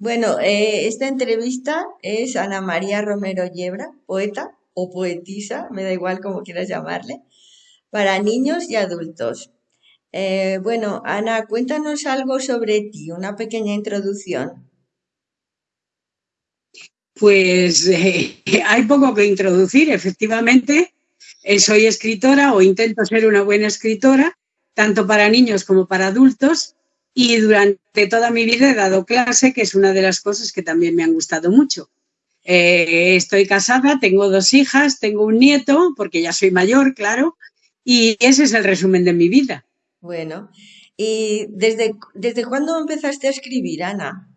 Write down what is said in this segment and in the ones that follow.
Bueno, eh, esta entrevista es Ana María Romero Yebra, poeta o poetisa, me da igual como quieras llamarle, para niños y adultos. Eh, bueno, Ana, cuéntanos algo sobre ti, una pequeña introducción. Pues eh, hay poco que introducir, efectivamente. soy escritora o intento ser una buena escritora, tanto para niños como para adultos, y durante toda mi vida he dado clase, que es una de las cosas que también me han gustado mucho. Eh, estoy casada, tengo dos hijas, tengo un nieto, porque ya soy mayor, claro, y ese es el resumen de mi vida. Bueno, ¿y desde, desde cuándo empezaste a escribir, Ana?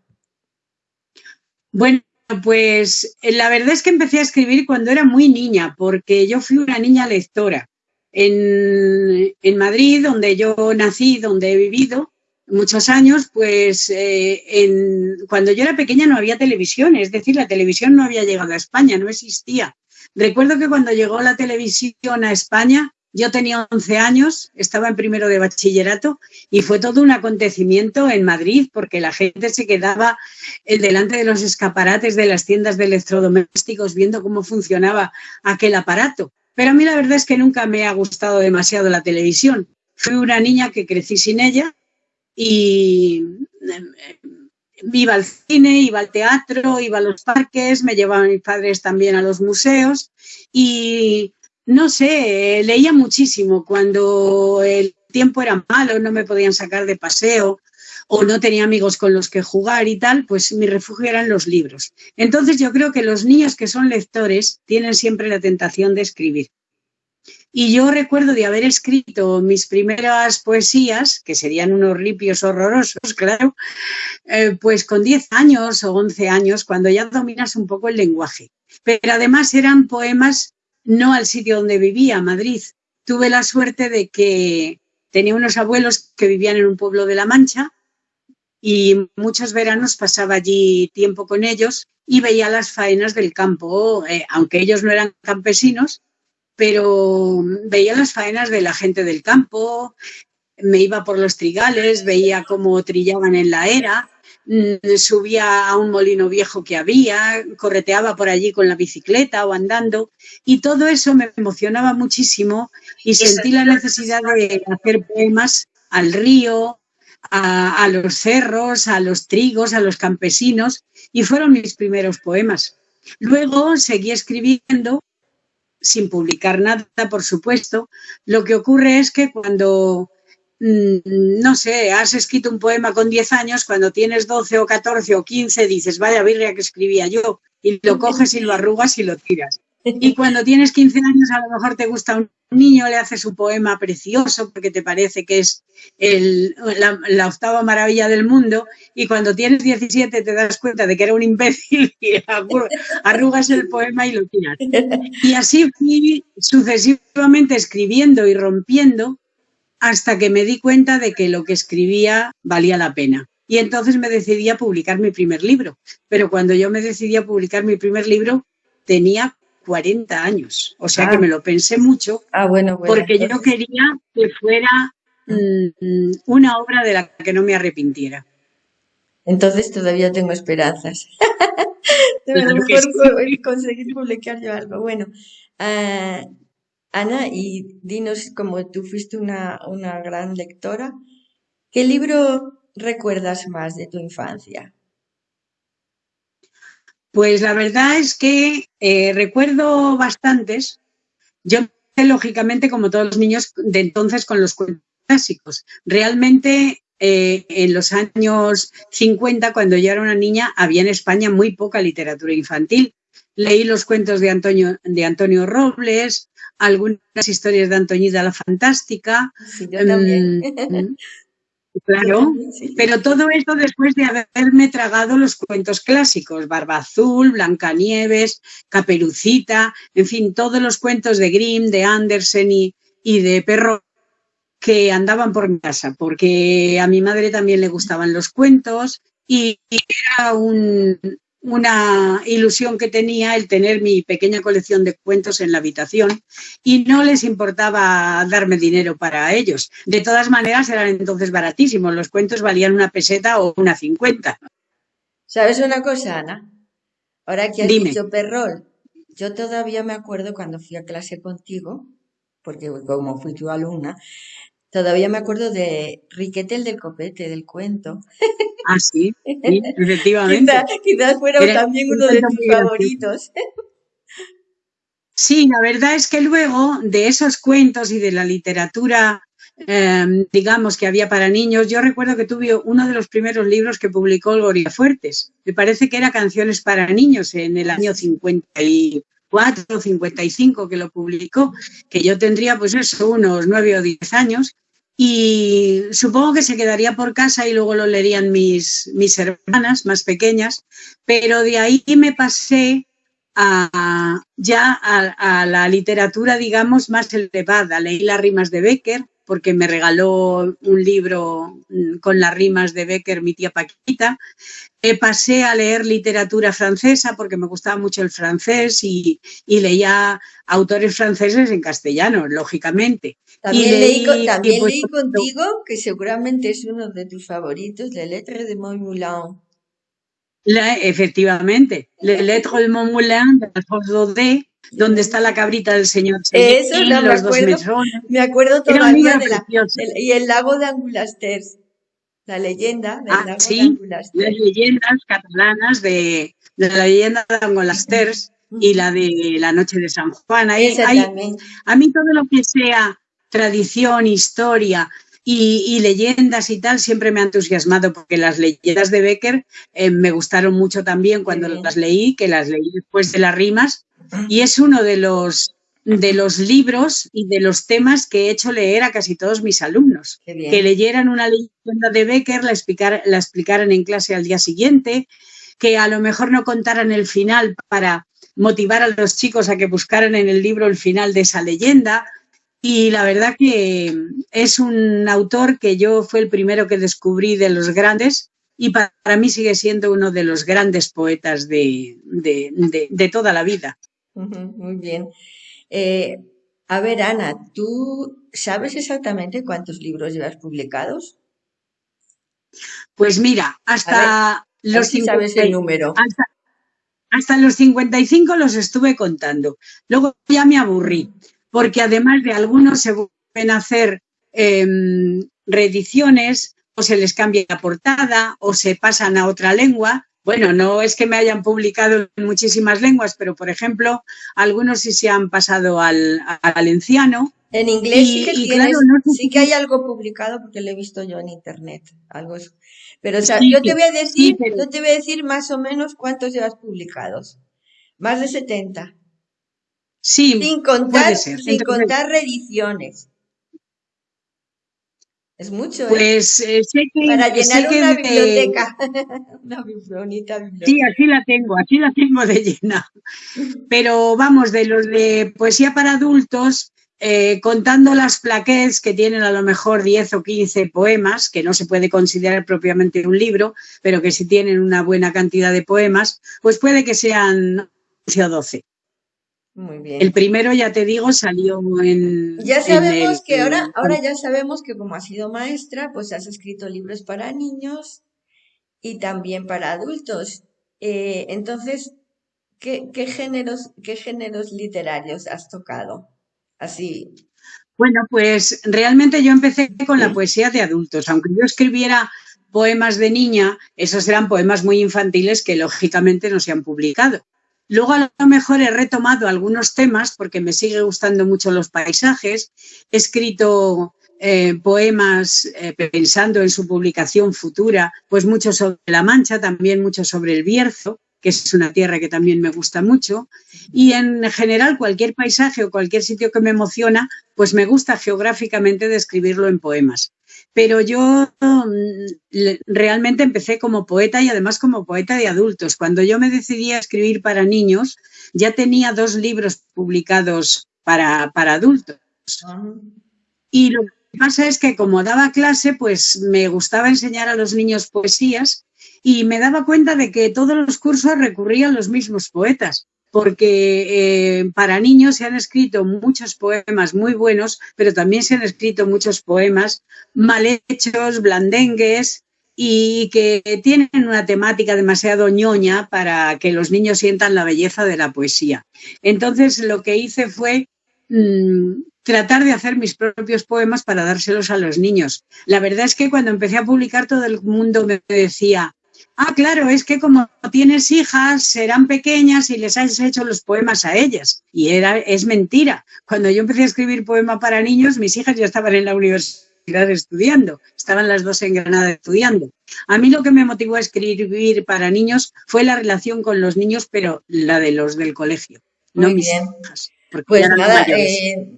Bueno, pues la verdad es que empecé a escribir cuando era muy niña, porque yo fui una niña lectora. En, en Madrid, donde yo nací, donde he vivido, muchos años, pues eh, en, cuando yo era pequeña no había televisión, es decir, la televisión no había llegado a España, no existía. Recuerdo que cuando llegó la televisión a España, yo tenía 11 años, estaba en primero de bachillerato y fue todo un acontecimiento en Madrid porque la gente se quedaba delante de los escaparates de las tiendas de electrodomésticos viendo cómo funcionaba aquel aparato. Pero a mí la verdad es que nunca me ha gustado demasiado la televisión. Fui una niña que crecí sin ella y eh, iba al cine, iba al teatro, iba a los parques, me llevaban mis padres también a los museos y no sé, leía muchísimo cuando el tiempo era malo, no me podían sacar de paseo o no tenía amigos con los que jugar y tal, pues mi refugio eran los libros. Entonces yo creo que los niños que son lectores tienen siempre la tentación de escribir. Y yo recuerdo de haber escrito mis primeras poesías, que serían unos ripios horrorosos, claro, eh, pues con 10 años o 11 años, cuando ya dominas un poco el lenguaje. Pero además eran poemas no al sitio donde vivía, Madrid. Tuve la suerte de que tenía unos abuelos que vivían en un pueblo de La Mancha y muchos veranos pasaba allí tiempo con ellos y veía las faenas del campo, eh, aunque ellos no eran campesinos, pero veía las faenas de la gente del campo, me iba por los trigales, veía cómo trillaban en la era, mm, subía a un molino viejo que había, correteaba por allí con la bicicleta o andando y todo eso me emocionaba muchísimo y sentí la necesidad de hacer poemas al río, a, a los cerros, a los trigos, a los campesinos y fueron mis primeros poemas. Luego seguí escribiendo sin publicar nada, por supuesto. Lo que ocurre es que cuando, mm, no sé, has escrito un poema con 10 años, cuando tienes 12 o 14 o 15, dices, vaya birria que escribía yo, y lo coges y lo arrugas y lo tiras. Y cuando tienes 15 años, a lo mejor te gusta un niño, le haces un poema precioso porque te parece que es la, octava maravilla del mundo, y cuando tienes 17 te das cuenta de que era un imbécil y arrugas el poema y lo tiras. Y así fui sucesivamente escribiendo y rompiendo hasta que me di cuenta de que lo que escribía valía la pena. Y entonces me decidí a publicar mi primer libro. Pero cuando yo me decidí a publicar mi primer libro, tenía 40 años. O sea que ah. me lo pensé mucho. Ah, bueno, porque yo quería que fuera mm, una obra de la que no me arrepintiera. Entonces todavía tengo esperanzas. de mejor conseguir publicar yo algo. Bueno, ah, Ana, y dinos, como tú fuiste una, una gran lectora, ¿qué libro recuerdas más de tu infancia? Pues la verdad es que eh, recuerdo bastantes. Yo lógicamente, como todos los niños de entonces, con los cuentos clásicos. Realmente, eh, en los años 50, cuando yo era una niña, había en España muy poca literatura infantil. Leí los cuentos de Antonio, de Antonio Robles, algunas historias de Antoñita la Fantástica. Sí, yo también. Claro, pero todo esto después de haberme tragado los cuentos clásicos, Barba Azul, Blancanieves, Caperucita, en fin, todos los cuentos de Grimm, de Andersen y, y de Perro que andaban por mi casa, porque a mi madre también le gustaban los cuentos y era un, una ilusión que tenía el tener mi pequeña colección de cuentos en la habitación y no les importaba darme dinero para ellos. De todas maneras, eran entonces baratísimos. Los cuentos valían una peseta o una cincuenta. ¿Sabes una cosa, Ana? Ahora que has dicho perrol, yo todavía me acuerdo cuando fui a clase contigo, porque como fui tu alumna, todavía me acuerdo de Riquetel del Copete, del cuento. Ah, sí, efectivamente. quizás, fuera también uno de tus favoritos. Sí, la verdad es que luego de esos cuentos y de la literatura, em, digamos, que había para niños, yo recuerdo que tuve uno de los primeros libros que publicó Gloria Fuertes. Me parece que era Canciones para Niños en el año 54 o 55 que lo publicó, que yo tendría pues eso, unos nueve o diez años. Y supongo que se quedaría por casa y luego lo leerían mis, mis hermanas más pequeñas, pero de ahí me pasé a, ya a, la literatura, digamos, más elevada. Leí las rimas de Becker, porque me regaló un libro mm, con las rimas de Becker mi tía Paquita. Eh, pasé a leer literatura francesa porque me gustaba mucho el francés y, leía autores franceses en castellano, lógicamente. También leí, también pues, leí contigo, que seguramente es uno de tus favoritos, Le Lettre de Montmoulin efectivamente, Le Lettre de Montmoulin de Alfonso D, donde está la cabrita del señor Eso no, me acuerdo, me acuerdo todavía de la, y el lago de Angulasters, la leyenda del ah, lago sí, de Angulasters. Las leyendas catalanas de, de la leyenda de Angulasters y la de la noche de San Juan. Ahí, a mí todo lo que sea tradición, historia, y, leyendas y tal siempre me ha entusiasmado porque las leyendas de Becker eh, me gustaron mucho también cuando las leí, que las leí después de las rimas y es uno de los de los libros y de los temas que he hecho leer a casi todos mis alumnos. Que leyeran una leyenda de Becker, la, la explicaran en clase al día siguiente, que a lo mejor no contaran el final para motivar a los chicos a que buscaran en el libro el final de esa leyenda. Y la verdad que es un autor que yo fue el primero que descubrí de los grandes y para mí sigue siendo uno de los grandes poetas de, toda la vida. Muy bien. Eh, a ver, Ana, ¿tú sabes exactamente cuántos libros llevas publicados? Pues mira, hasta los sabes el número. Hasta, hasta los 55 los estuve contando. Luego ya me aburrí porque además de algunos se vuelven a hacer em, reediciones o se les cambia la portada o se pasan a otra lengua. Bueno, no es que me hayan publicado en muchísimas lenguas, pero por ejemplo, algunos sí se han pasado al, valenciano. En inglés sí, que sí que hay algo publicado porque lo he visto yo en internet, algo Pero yo te voy a decir, yo te voy a decir más o menos cuántos llevas publicados. Más de 70. Sí, sin contar, sin contar reediciones. Es mucho. ¿eh? Pues eh, sé que. Para llenar una biblioteca. una bonita biblioteca. Sí, así la tengo, así la tengo de llena. Pero vamos, de los de poesía para adultos, eh, contando las plaquettes que tienen a lo mejor 10 o 15 poemas, que no se puede considerar propiamente un libro, pero que sí tienen una buena cantidad de poemas, pues puede que sean 11 o 12. Muy bien. El primero, ya te digo, salió en. Ya sabemos que ahora, ahora ya sabemos que como has sido maestra, pues has escrito libros para niños y también para adultos. Eh, entonces, ¿qué, ¿qué, géneros, ¿qué géneros literarios has tocado? Así. Bueno, pues realmente yo empecé con la poesía de adultos. Aunque yo escribiera poemas de niña, esos eran poemas muy infantiles que lógicamente no se han publicado. Luego a lo mejor he retomado algunos temas porque me sigue gustando mucho los paisajes. He escrito eh, poemas eh, pensando en su publicación futura, pues mucho sobre La Mancha, también mucho sobre el Bierzo, que es una tierra que también me gusta mucho. Y en general cualquier paisaje o cualquier sitio que me emociona, pues me gusta geográficamente describirlo en poemas pero yo mm, realmente empecé como poeta y además como poeta de adultos. Cuando yo me decidí a escribir para niños, ya tenía dos libros publicados para, para adultos. Y lo que pasa es que como daba clase, pues me gustaba enseñar a los niños poesías y me daba cuenta de que todos los cursos recurrían los mismos poetas porque eh, para niños se han escrito muchos poemas muy buenos, pero también se han escrito muchos poemas mal hechos, blandengues, y que tienen una temática demasiado ñoña para que los niños sientan la belleza de la poesía. Entonces lo que hice fue mm, tratar de hacer mis propios poemas para dárselos a los niños. La verdad es que cuando empecé a publicar todo el mundo me decía, ah, claro, es que como tienes hijas, serán pequeñas y les has hecho los poemas a ellas. Y era, es mentira. Cuando yo empecé a escribir poema para niños, mis hijas ya estaban en la universidad estudiando, estaban las dos en Granada estudiando. A mí lo que me motivó a escribir para niños fue la relación con los niños, pero la de los del colegio, no mis hijas. Pues nada, eh,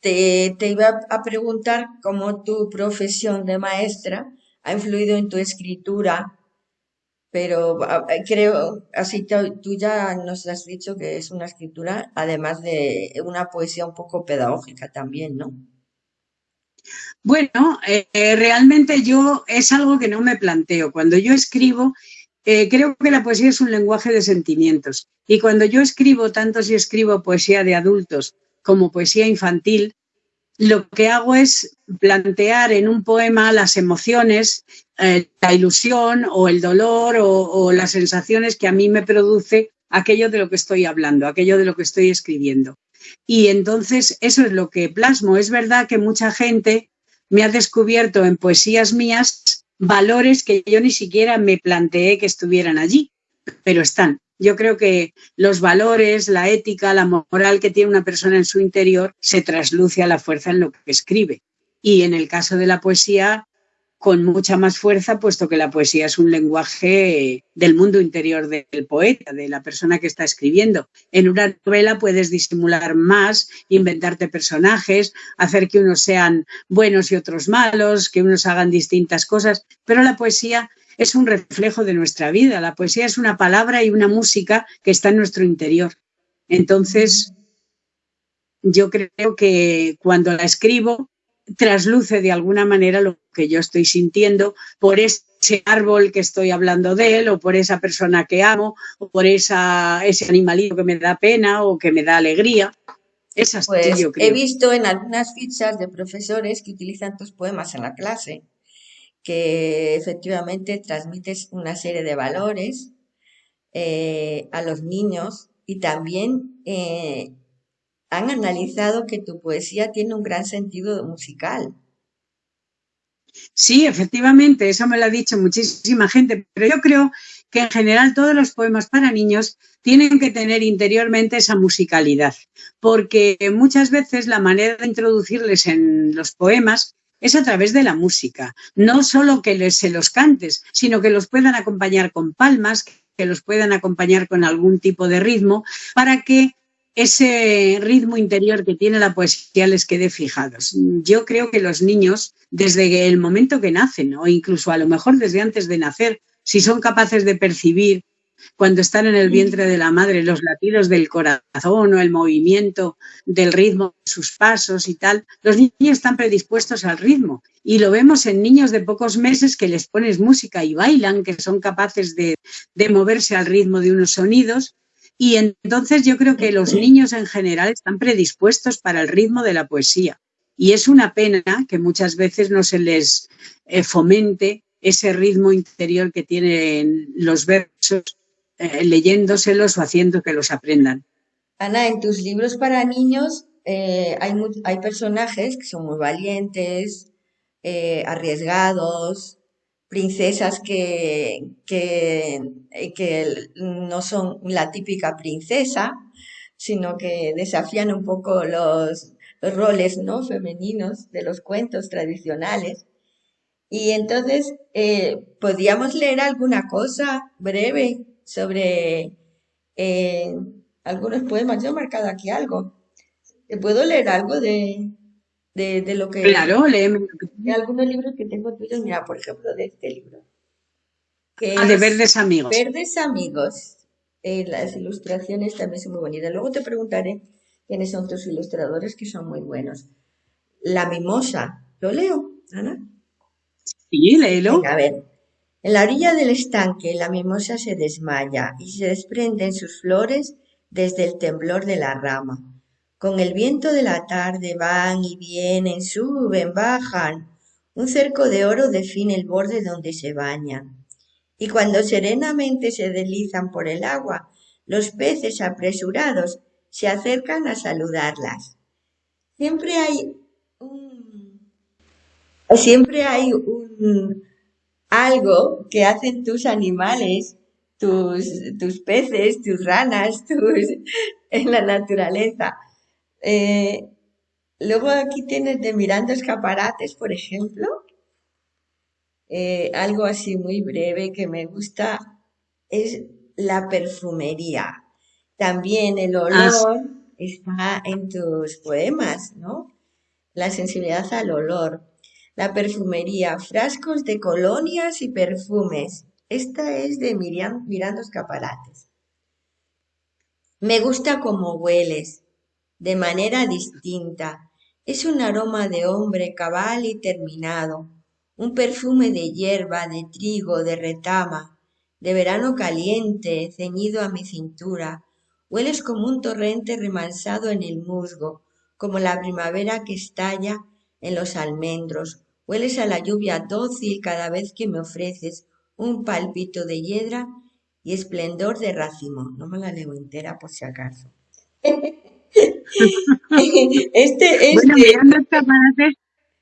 te, te iba a preguntar cómo tu profesión de maestra ha influido en tu escritura pero creo, así tú ya nos has dicho que es una escritura, además de una poesía un poco pedagógica también, ¿no? Bueno, eh, realmente yo es algo que no me planteo. Cuando yo escribo, eh, creo que la poesía es un lenguaje de sentimientos. Y cuando yo escribo, tanto si escribo poesía de adultos como poesía infantil, lo que hago es plantear en un poema las emociones, eh, la ilusión o el dolor o, las sensaciones que a mí me produce aquello de lo que estoy hablando, aquello de lo que estoy escribiendo. Y entonces eso es lo que plasmo. Es verdad que mucha gente me ha descubierto en poesías mías valores que yo ni siquiera me planteé que estuvieran allí, pero están. Yo creo que los valores, la ética, la moral que tiene una persona en su interior se trasluce a la fuerza en lo que escribe. Y en el caso de la poesía, con mucha más fuerza, puesto que la poesía es un lenguaje del mundo interior del poeta, de la persona que está escribiendo. En una novela puedes disimular más, inventarte personajes, hacer que unos sean buenos y otros malos, que unos hagan distintas cosas, pero la poesía es un reflejo de nuestra vida. La poesía es una palabra y una música que está en nuestro interior. Entonces, yo creo que cuando la escribo, trasluce de alguna manera lo que yo estoy sintiendo por ese árbol que estoy hablando de él, o por esa persona que amo, o por esa, ese animalito que me da pena o que me da alegría. Esas pues yo creo. He visto en algunas fichas de profesores que utilizan tus poemas en la clase que efectivamente transmites una serie de valores eh, a los niños y también eh, han analizado que tu poesía tiene un gran sentido musical. Sí, efectivamente, eso me lo ha dicho muchísima gente, pero yo creo que en general todos los poemas para niños tienen que tener interiormente esa musicalidad, porque muchas veces la manera de introducirles en los poemas es a través de la música. No solo que les, se los cantes, sino que los puedan acompañar con palmas, que los puedan acompañar con algún tipo de ritmo, para que ese ritmo interior que tiene la poesía les quede fijados. Yo creo que los niños, desde el momento que nacen, o incluso a lo mejor desde antes de nacer, si son capaces de percibir cuando están en el vientre de la madre, los latidos del corazón o el movimiento del ritmo de sus pasos y tal, los niños están predispuestos al ritmo. Y lo vemos en niños de pocos meses que les pones música y bailan, que son capaces de, de moverse al ritmo de unos sonidos. Y entonces yo creo que los niños en general están predispuestos para el ritmo de la poesía. Y es una pena que muchas veces no se les eh, fomente ese ritmo interior que tienen los versos eh, leyéndoselos o haciendo que los aprendan. Ana, en tus libros para niños eh, hay, hay personajes que son muy valientes, eh, arriesgados, princesas que, que, que, no son la típica princesa, sino que desafían un poco los, roles ¿no? femeninos de los cuentos tradicionales. Y entonces, ¿podríamos leer alguna cosa breve sobre eh, algunos poemas. Yo he marcado aquí algo. ¿Puedo leer algo de, de, lo que... Claro, léeme. De algunos libros que tengo tuyos. Mira, por ejemplo, de este libro. Que ah, de Verdes Amigos. Verdes Amigos. Eh, las ilustraciones también son muy bonitas. Luego te preguntaré quiénes son tus ilustradores, que son muy buenos. La Mimosa. ¿Lo leo, Ana? Sí, léelo. a ver. En la orilla del estanque la mimosa se desmaya y se desprenden sus flores desde el temblor de la rama. Con el viento de la tarde van y vienen, suben, bajan, Un cerco de oro define el borde donde se bañan. Y cuando serenamente se deslizan por el agua, los peces apresurados se acercan a saludarlas. Siempre hay un, siempre hay un, algo que hacen tus animales, tus, tus peces, tus ranas, tus, en la naturaleza. Eh, luego aquí tienes de mirando escaparates, por ejemplo. Eh, algo así muy breve que me gusta es la perfumería. También el ah, olor está en tus poemas, ¿no? La sensibilidad al olor. La perfumería, frascos de colonias y perfumes. Esta es de Mirando Escaparates. Me gusta como hueles, de manera distinta. Es un aroma de hombre cabal y terminado, un perfume de hierba, de trigo, de retama, de verano caliente, ceñido a mi cintura. Hueles como un torrente remansado en el musgo, como la primavera que estalla en los almendros, Hueles a la lluvia dócil cada vez que me ofreces un palpito de hiedra y esplendor de racimo. No me la leo entera por si acaso. este, este, mirando escaparates,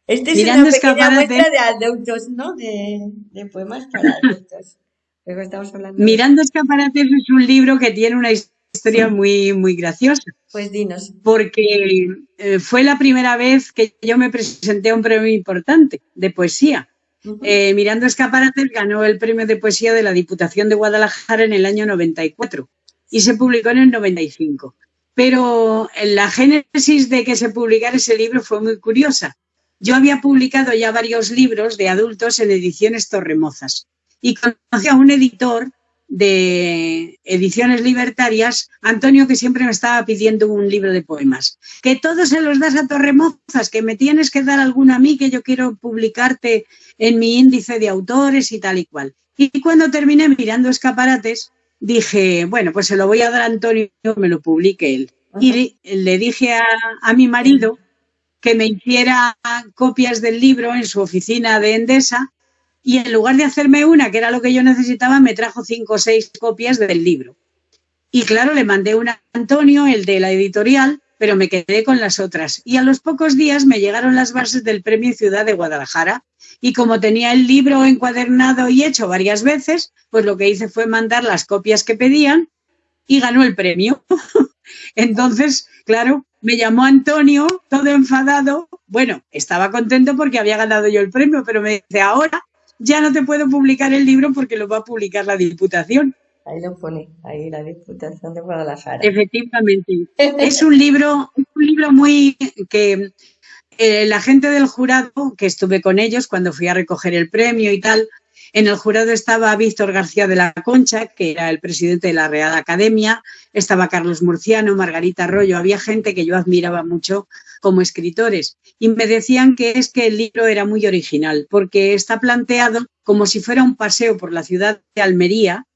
este es mirando una pequeña muestra de adultos, ¿no? De, de poemas para adultos. Mirando escaparates es un libro que tiene una historia muy, muy graciosa. Pues dinos. Porque eh, fue la primera vez que yo me presenté a un premio importante de poesía. Eh, Mirando Escaparates ganó el premio de poesía de la Diputación de Guadalajara en el año 94 y se publicó en el 95. Pero la génesis de que se publicara ese libro fue muy curiosa. Yo había publicado ya varios libros de adultos en ediciones Torremozas y conocí a un editor de ediciones libertarias, Antonio, que siempre me estaba pidiendo un libro de poemas. Que todos se los das a Torremozas, que me tienes que dar alguno a mí, que yo quiero publicarte en mi índice de autores y tal y cual. Y cuando terminé mirando escaparates, dije, bueno, pues se lo voy a dar a Antonio, me lo publique él. Y le dije a, a mi marido que me hiciera copias del libro en su oficina de Endesa y en lugar de hacerme una, que era lo que yo necesitaba, me trajo cinco o seis copias del libro. Y claro, le mandé una a Antonio, el de la editorial, pero me quedé con las otras. Y a los pocos días me llegaron las bases del Premio Ciudad de Guadalajara. Y como tenía el libro encuadernado y hecho varias veces, pues lo que hice fue mandar las copias que pedían y ganó el premio. Entonces, claro, me llamó Antonio, todo enfadado. Bueno, estaba contento porque había ganado yo el premio, pero me dice, ahora ya no te puedo publicar el libro porque lo va a publicar la Diputación. Ahí lo pone, ahí la Diputación de Guadalajara. Efectivamente. es un libro, un libro muy que eh, la gente del jurado, que estuve con ellos cuando fui a recoger el premio y tal, en el jurado estaba Víctor García de la Concha, que era el presidente de la Real Academia, estaba Carlos Murciano, Margarita Arroyo, había gente que yo admiraba mucho como escritores. Y me decían que es que el libro era muy original, porque está planteado como si fuera un paseo por la ciudad de Almería,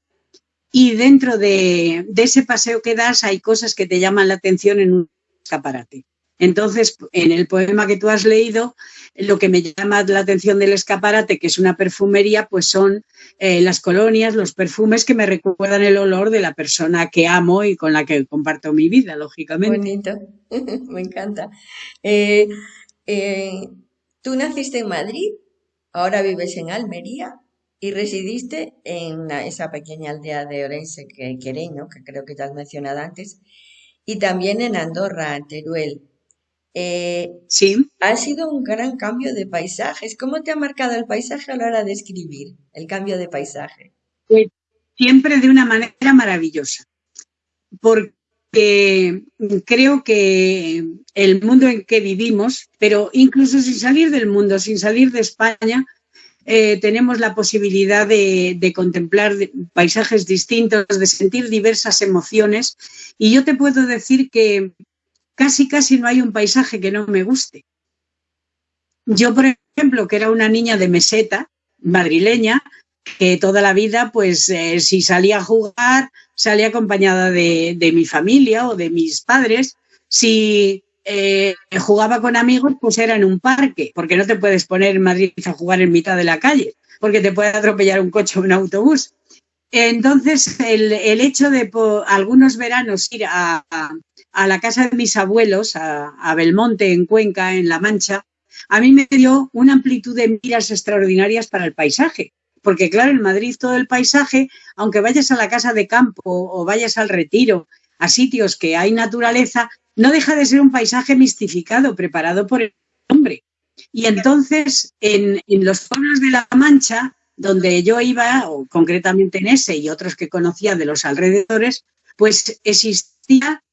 y dentro de, de ese paseo que das hay cosas que te llaman la atención en un escaparate. Entonces, en el poema que tú has leído, lo que me llama la atención del escaparate, que es una perfumería, pues son eh, las colonias, los perfumes que me recuerdan el olor de la persona que amo y con la que comparto mi vida, lógicamente. Bonito, me encanta. Eh, eh, tú naciste en Madrid, ahora vives en Almería y residiste en esa pequeña aldea de Orense, que, Quereño, que creo que te has mencionado antes, y también en Andorra, Teruel. Eh, sí. Ha sido un gran cambio de paisajes. ¿Cómo te ha marcado el paisaje a la hora de escribir el cambio de paisaje? Pues, siempre de una manera maravillosa, porque creo que el mundo en que vivimos, pero incluso sin salir del mundo, sin salir de España, eh, tenemos la posibilidad de, de, contemplar paisajes distintos, de sentir diversas emociones. Y yo te puedo decir que casi, casi no hay un paisaje que no me guste. Yo, por ejemplo, que era una niña de meseta, madrileña, que toda la vida, pues eh, si salía a jugar, salía acompañada de, mi familia o de mis padres. Si eh, jugaba con amigos, pues era en un parque, porque no te puedes poner en Madrid a jugar en mitad de la calle, porque te puede atropellar un coche o un autobús. Entonces, el, hecho de algunos veranos ir a, la casa de mis abuelos, a, Belmonte, en Cuenca, en La Mancha, a mí me dio una amplitud de miras extraordinarias para el paisaje. Porque claro, en Madrid todo el paisaje, aunque vayas a la casa de campo o vayas al retiro, a sitios que hay naturaleza, no deja de ser un paisaje mistificado, preparado por el hombre. Y entonces, en, en los pueblos de La Mancha, donde yo iba, o concretamente en ese y otros que conocía de los alrededores, pues existía,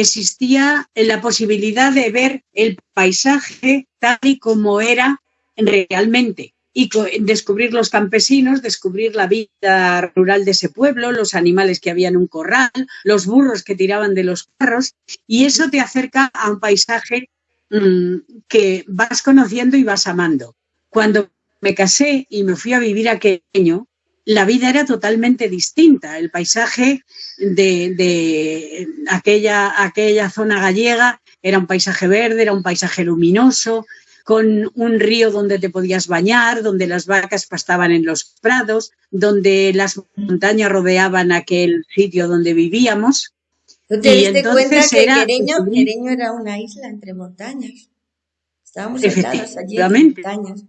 existía la posibilidad de ver el paisaje tal y como era realmente y descubrir los campesinos, descubrir la vida rural de ese pueblo, los animales que había en un corral, los burros que tiraban de los carros, y eso te acerca a un paisaje mm, que vas conociendo y vas amando. Cuando me casé y me fui a vivir a Queño, la vida era totalmente distinta. El paisaje de, aquella, aquella zona gallega era un paisaje verde, era un paisaje luminoso, con un río donde te podías bañar, donde las vacas pastaban en los prados, donde las montañas rodeaban aquel sitio donde vivíamos. ¿Tú te diste cuenta que era, Quereño, era una isla entre montañas? Estábamos allí en montañas.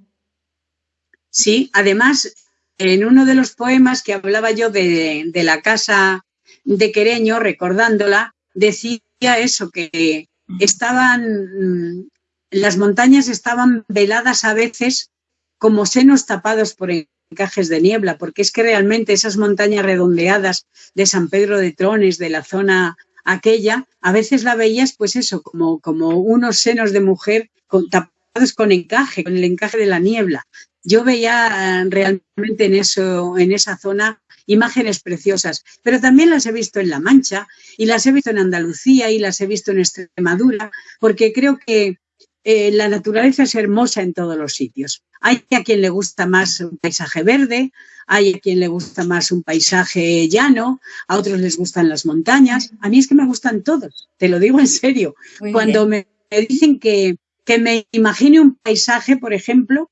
Sí, además, en uno de los poemas que hablaba yo de, la casa de Quereño, recordándola, decía eso, que estaban, las montañas estaban veladas a veces como senos tapados por encajes de niebla, porque es que realmente esas montañas redondeadas de San Pedro de Trones, de la zona aquella, a veces la veías pues eso, como, como unos senos de mujer tapados con encaje, con el encaje de la niebla yo veía eh, realmente en, eso, en esa zona imágenes preciosas, pero también las he visto en La Mancha y las he visto en Andalucía y las he visto en Extremadura, porque creo que eh, la naturaleza es hermosa en todos los sitios. Hay a quien le gusta más un paisaje verde, hay a quien le gusta más un paisaje llano, a otros les gustan las montañas. A mí es que me gustan todos, te lo digo en serio. Cuando me, dicen que, que me imagine un paisaje, por ejemplo,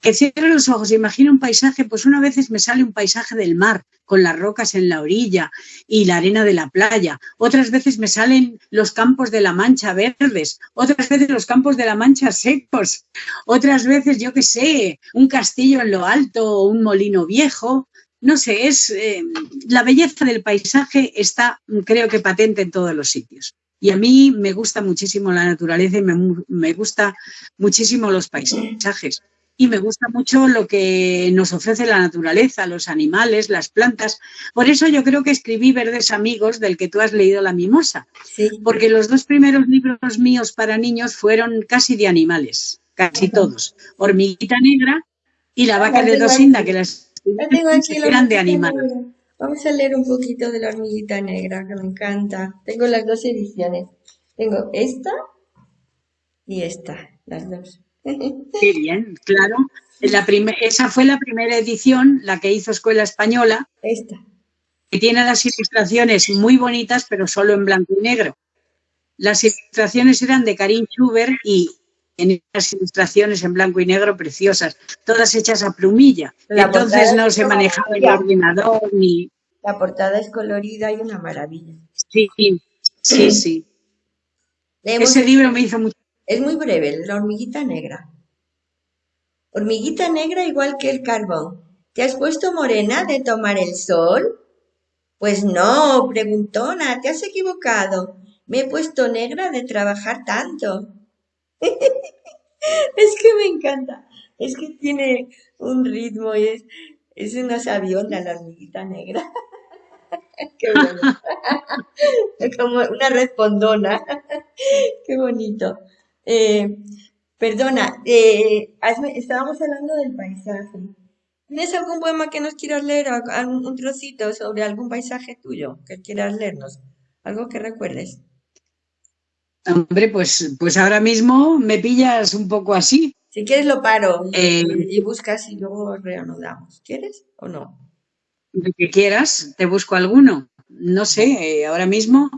que cierre los ojos imagino un paisaje, pues una vez me sale un paisaje del mar, con las rocas en la orilla y la arena de la playa. Otras veces me salen los campos de la Mancha verdes, otras veces los campos de la Mancha secos, otras veces, yo qué sé, un castillo en lo alto o un molino viejo. No sé, es eh, la belleza del paisaje está, creo que patente en todos los sitios. Y a mí me gusta muchísimo la naturaleza y me, me gusta muchísimo los paisajes y me gusta mucho lo que nos ofrece la naturaleza, los animales, las plantas. Por eso yo creo que escribí Verdes Amigos, del que tú has leído La Mimosa, porque los dos primeros libros míos para niños fueron casi de animales, casi todos. Hormiguita Negra y La Vaca de Dosinda, que las eran de animales. Vamos a leer un poquito de La Hormiguita Negra, que me encanta. Tengo las dos ediciones. Tengo esta y esta, las dos. Qué bien, claro. La esa fue la primera edición, la que hizo Escuela Española. Esta. Que tiene las ilustraciones muy bonitas, pero solo en blanco y negro. Las ilustraciones eran de Karin Schubert y en las ilustraciones en blanco y negro preciosas, todas hechas a plumilla. Entonces no se manejaba el ordenador ni. La portada es colorida y una maravilla. Sí, sí, sí. Ese libro me hizo mucho es muy breve, la hormiguita negra. Hormiguita negra igual que el carbón. ¿Te has puesto morena de tomar el sol? Pues no, preguntona, te has equivocado. Me he puesto negra de trabajar tanto. es que me encanta. Es que tiene un ritmo y es, es una sabiona la hormiguita negra. Qué bueno. Como una respondona. Qué bonito. Eh, perdona, eh, estábamos hablando del paisaje. ¿Tienes algún poema que nos quieras leer, un trocito sobre algún paisaje tuyo que quieras leernos? Algo que recuerdes. Hombre, pues, pues ahora mismo me pillas un poco así. Si quieres lo paro y, eh, buscas y luego reanudamos. ¿Quieres o no? De que quieras, te busco alguno. No sé, ahora mismo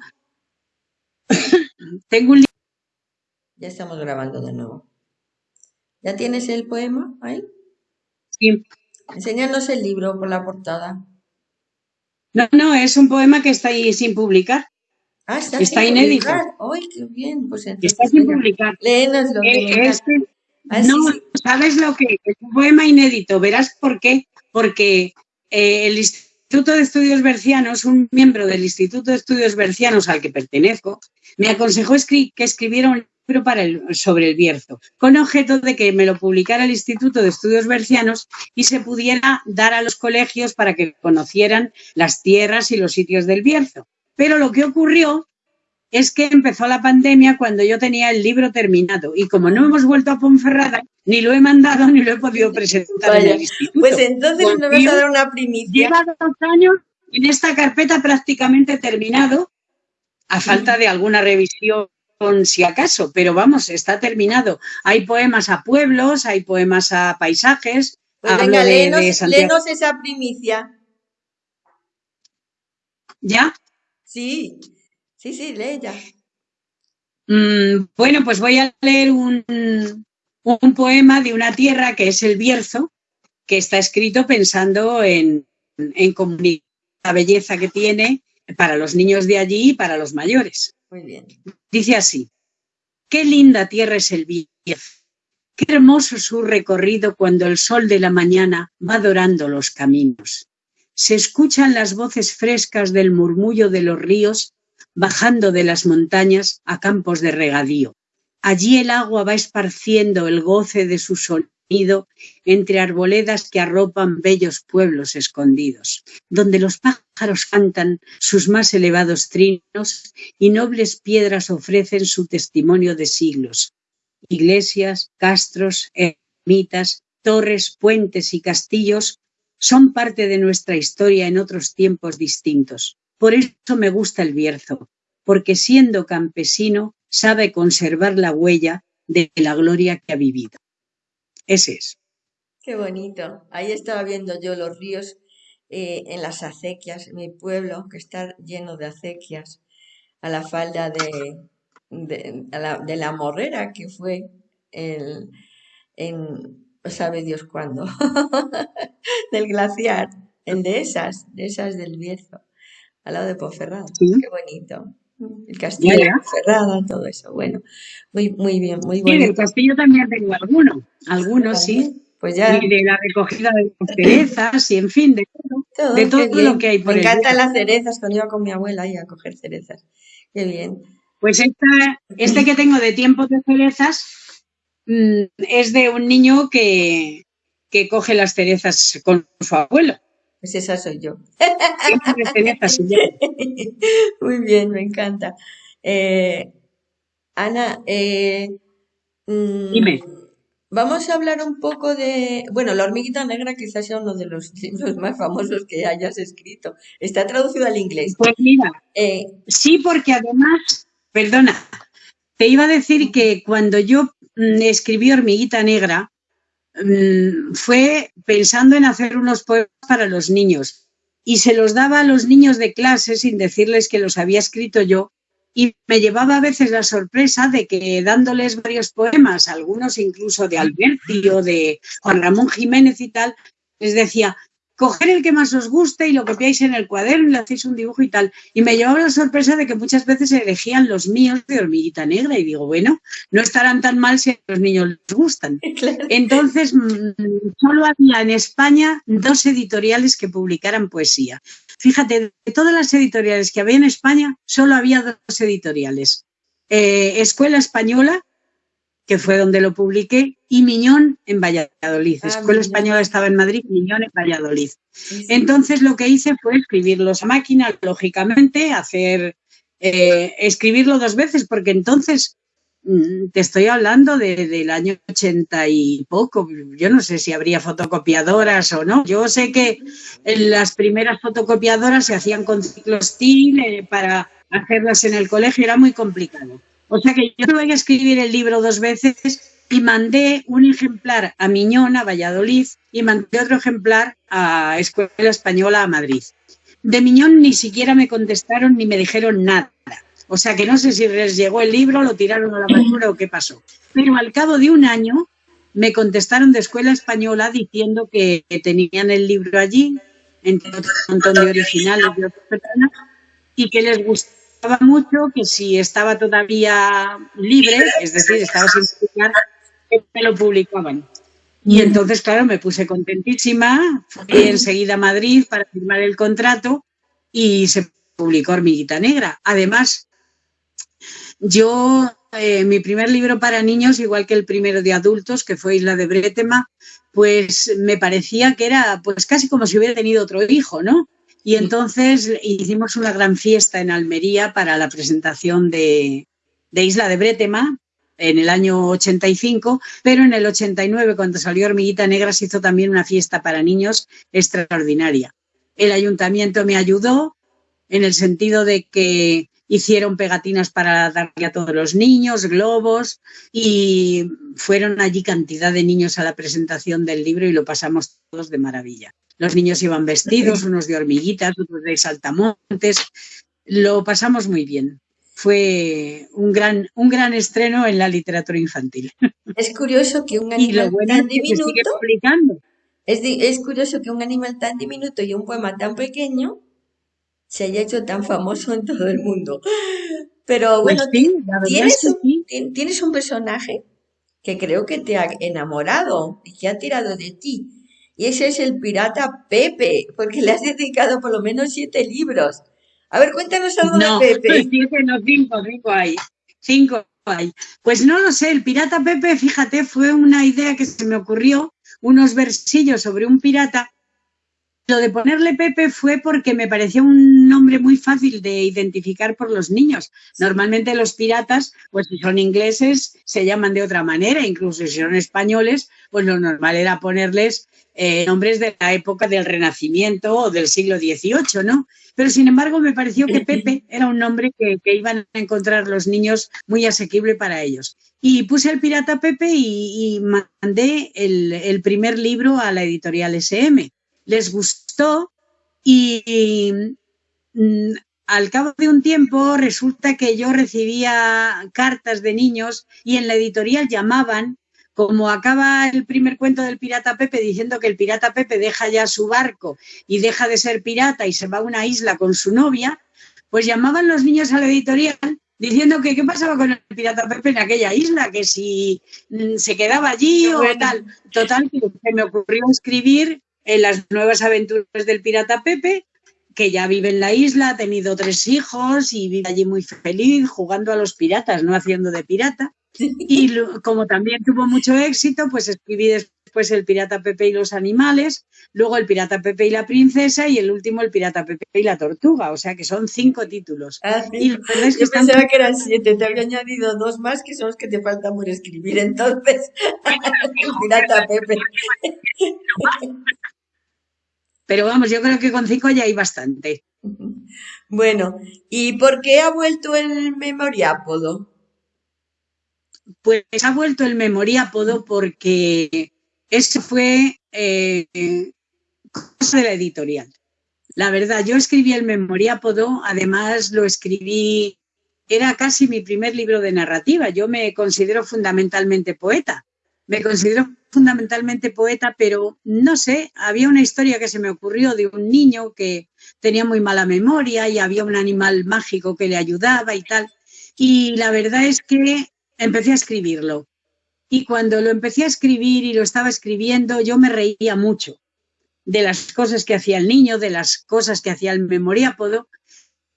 tengo un Ya estamos grabando de nuevo. ¿Ya tienes el poema ahí? Sí. Enséñanos el libro por la portada. No, no, es un poema que está ahí sin publicar. Ah, está, Está sin inédito. publicar. ¡Ay, qué bien! Pues entonces, Está sin publicar. léenoslo, Eh, este- no, sí. ¿sabes lo que? Es un poema inédito. Verás por qué. Porque eh, el Instituto de Estudios Bercianos, un miembro del Instituto de Estudios Bercianos al que pertenezco, me aconsejó escri- que escribiera un libro para el- sobre el Bierzo, con objeto de que me lo publicara el Instituto de Estudios Bercianos y se pudiera dar a los colegios para que conocieran las tierras y los sitios del Bierzo. Pero lo que ocurrió es que empezó la pandemia cuando yo tenía el libro terminado y como no hemos vuelto a Ponferrada, ni lo he mandado ni lo he podido presentar en Vaya, el instituto. Pues entonces nos vas a dar una primicia. Lleva dos años en esta carpeta prácticamente terminado, a falta de alguna revisión si acaso, pero vamos, está terminado. Hay poemas a pueblos, hay poemas a paisajes. Pues hablo venga, de- léenos, de Santiago. léenos esa primicia. ¿Ya? Sí, sí, sí, lee ya. Mm, bueno, pues voy a leer un, un poema de una tierra que es el Bierzo, que está escrito pensando en, en comunicar la belleza que tiene para los niños de allí y para los mayores. Dice así, qué linda tierra es el Bierzo, qué hermoso su recorrido cuando el sol de la mañana va dorando los caminos. Se escuchan las voces frescas del murmullo de los ríos bajando de las montañas a campos de regadío. Allí el agua va esparciendo el goce de su entre arboledas que arropan bellos pueblos escondidos, donde los pájaros cantan sus más elevados trinos y nobles piedras ofrecen su testimonio de siglos. Iglesias, castros, ermitas, torres, puentes y castillos son parte de nuestra historia en otros tiempos distintos. Por eso me gusta el Bierzo, porque siendo campesino sabe conservar la huella de la gloria que ha vivido. Ese es. Qué bonito. Ahí estaba viendo yo los ríos eh, en las acequias, mi pueblo que está lleno de acequias, a la falda de, de, la, de la morrera que fue el, en, sabe Dios cuándo, del glaciar, el de esas, de esas del Bierzo, al lado de Ponferrada. Sí. Qué bonito. El castillo de todo eso. Bueno, muy, muy bien, muy Sí, del castillo también tengo alguno, algunos sí, Pues ya. y de la recogida de las cerezas y en fin, de todo. Todo, de todo lo que hay por Me encantan las cerezas, cuando iba con mi abuela ahí a coger cerezas. Qué bien. Pues esta- este que tengo de tiempos de cerezas mm, es de un niño que, que coge las cerezas con su abuelo. Pues esa soy yo. Muy bien, me encanta. Eh, Ana, eh, mm, Dime. vamos a hablar un poco de, bueno, La hormiguita negra quizás sea uno de los libros más famosos que hayas escrito. Está traducido al inglés. Pues mira, Eh, sí, porque además, perdona, te iba a decir que cuando yo mm, escribí Hormiguita Negra, mm, fue pensando en hacer unos poemas para los niños. Y se los daba a los niños de clase sin decirles que los había escrito yo. Y me llevaba a veces la sorpresa de que dándoles varios poemas, algunos incluso de Alberti o de Juan Ramón Jiménez y tal, les decía, coger el que más os guste y lo copiáis en el cuaderno y le hacéis un dibujo y tal. Y me llevaba la sorpresa de que muchas veces elegían los míos de hormiguita negra y digo, bueno, no estarán tan mal si a los niños les gustan. claro. Entonces, mm, solo había en España dos editoriales que publicaran poesía. Fíjate, de todas las editoriales que había en España, solo había dos editoriales. Eh, Escuela Española, que fue donde lo publiqué, y Miñón en Valladolid. Ah, Escuela Miñón. Española estaba en Madrid, Miñón en Valladolid. Sí, sí. Entonces lo que hice fue escribirlos a máquina, lógicamente, hacer eh, escribirlo dos veces, porque entonces mm, te estoy hablando de- del año 80 y poco. Yo no sé si habría fotocopiadoras o no. Yo sé que las primeras fotocopiadoras se hacían con ciclostil eh, para hacerlas en el colegio, era muy complicado. O sea que yo tuve que escribir el libro dos veces y mandé un ejemplar a Miñón, a Valladolid, y mandé otro ejemplar a Escuela Española a Madrid. De Miñón ni siquiera me contestaron ni me dijeron nada. O sea que no sé si les llegó el libro, lo tiraron a la basura o qué pasó. Pero al cabo de un año me contestaron de escuela española diciendo que, tenían el libro allí, entre un montón de originales de otras personas, y que les gustaba mucho que si estaba todavía libre, es decir, estaba sin publicar, que me lo publicaban. Y entonces, claro, me puse contentísima, fui enseguida a Madrid para firmar el contrato y se publicó Hormiguita Negra. Además, yo, eh, mi primer libro para niños, igual que el primero de adultos, que fue Isla de Bretema, pues me parecía que era pues casi como si hubiera tenido otro hijo, ¿no? Y entonces hicimos una gran fiesta en Almería para la presentación de, Isla de Bretema, en el año 85, pero en el 89, cuando salió Hormiguita Negra, se hizo también una fiesta para niños extraordinaria. El ayuntamiento me ayudó en el sentido de que hicieron pegatinas para darle a todos los niños, globos, y fueron allí cantidad de niños a la presentación del libro y lo pasamos todos de maravilla. Los niños iban vestidos, unos de hormiguitas, otros de saltamontes, lo pasamos muy bien fue un gran, un gran estreno en la literatura infantil. Es curioso que un animal tan diminuto. Es, curioso que un animal tan diminuto y un poema tan pequeño se haya hecho tan famoso en todo el mundo. Pero pues bueno, tienes, un, tienes un personaje que creo que te ha enamorado y que ha tirado de ti. Y ese es el pirata Pepe, porque le has dedicado por lo menos siete libros. A ver, cuéntanos algo de Pepe. no, cinco, cinco hay. Cinco hay. Pues no lo sé, el pirata Pepe, fíjate, fue una idea que se me ocurrió, unos versillos sobre un pirata. Lo de ponerle Pepe fue porque me parecía un nombre muy fácil de identificar por los niños. Normalmente los piratas, pues si son ingleses, se llaman de otra manera, incluso si son españoles, pues lo normal era ponerles eh, nombres de la época del Renacimiento o del siglo XVIII, ¿no? Pero sin embargo me pareció que Pepe era un nombre que, iban a encontrar los niños muy asequible para ellos. Y puse el pirata Pepe y, mandé el, primer libro a la editorial SM. Les gustó y, mm, al cabo de un tiempo resulta que yo recibía cartas de niños y en la editorial llamaban como acaba el primer cuento del pirata Pepe diciendo que el pirata Pepe deja ya su barco y deja de ser pirata y se va a una isla con su novia, pues llamaban los niños a la editorial diciendo que qué pasaba con el pirata Pepe en aquella isla, que si mm, se quedaba allí o tal. Total, que me ocurrió escribir en las nuevas aventuras del pirata Pepe, que ya vive en la isla, ha tenido tres hijos y vive allí muy feliz jugando a los piratas, no haciendo de pirata. Y como también tuvo mucho éxito, pues escribí después El Pirata Pepe y los animales, luego El Pirata Pepe y la princesa y el último El Pirata Pepe y la tortuga, o sea que son cinco títulos. Ah, Yo pensaba que eran siete, te había añadido dos más que son los que te faltan por escribir entonces. el Pirata Pepe. Pero vamos, yo creo que con cinco ya hay bastante. Bueno, ¿y por qué ha vuelto el memoriápodo? pues ha vuelto el memoriápodo porque eso fue eh, cosa de la editorial. La verdad, yo escribí el memoriápodo, además lo escribí, era casi mi primer libro de narrativa. Yo me considero fundamentalmente poeta. Me considero fundamentalmente poeta, pero no sé, había una historia que se me ocurrió de un niño que tenía muy mala memoria y había un animal mágico que le ayudaba y tal. Y la verdad es que empecé a escribirlo. Y cuando lo empecé a escribir y lo estaba escribiendo, yo me reía mucho de las cosas que hacía el niño, de las cosas que hacía el memoriápodo.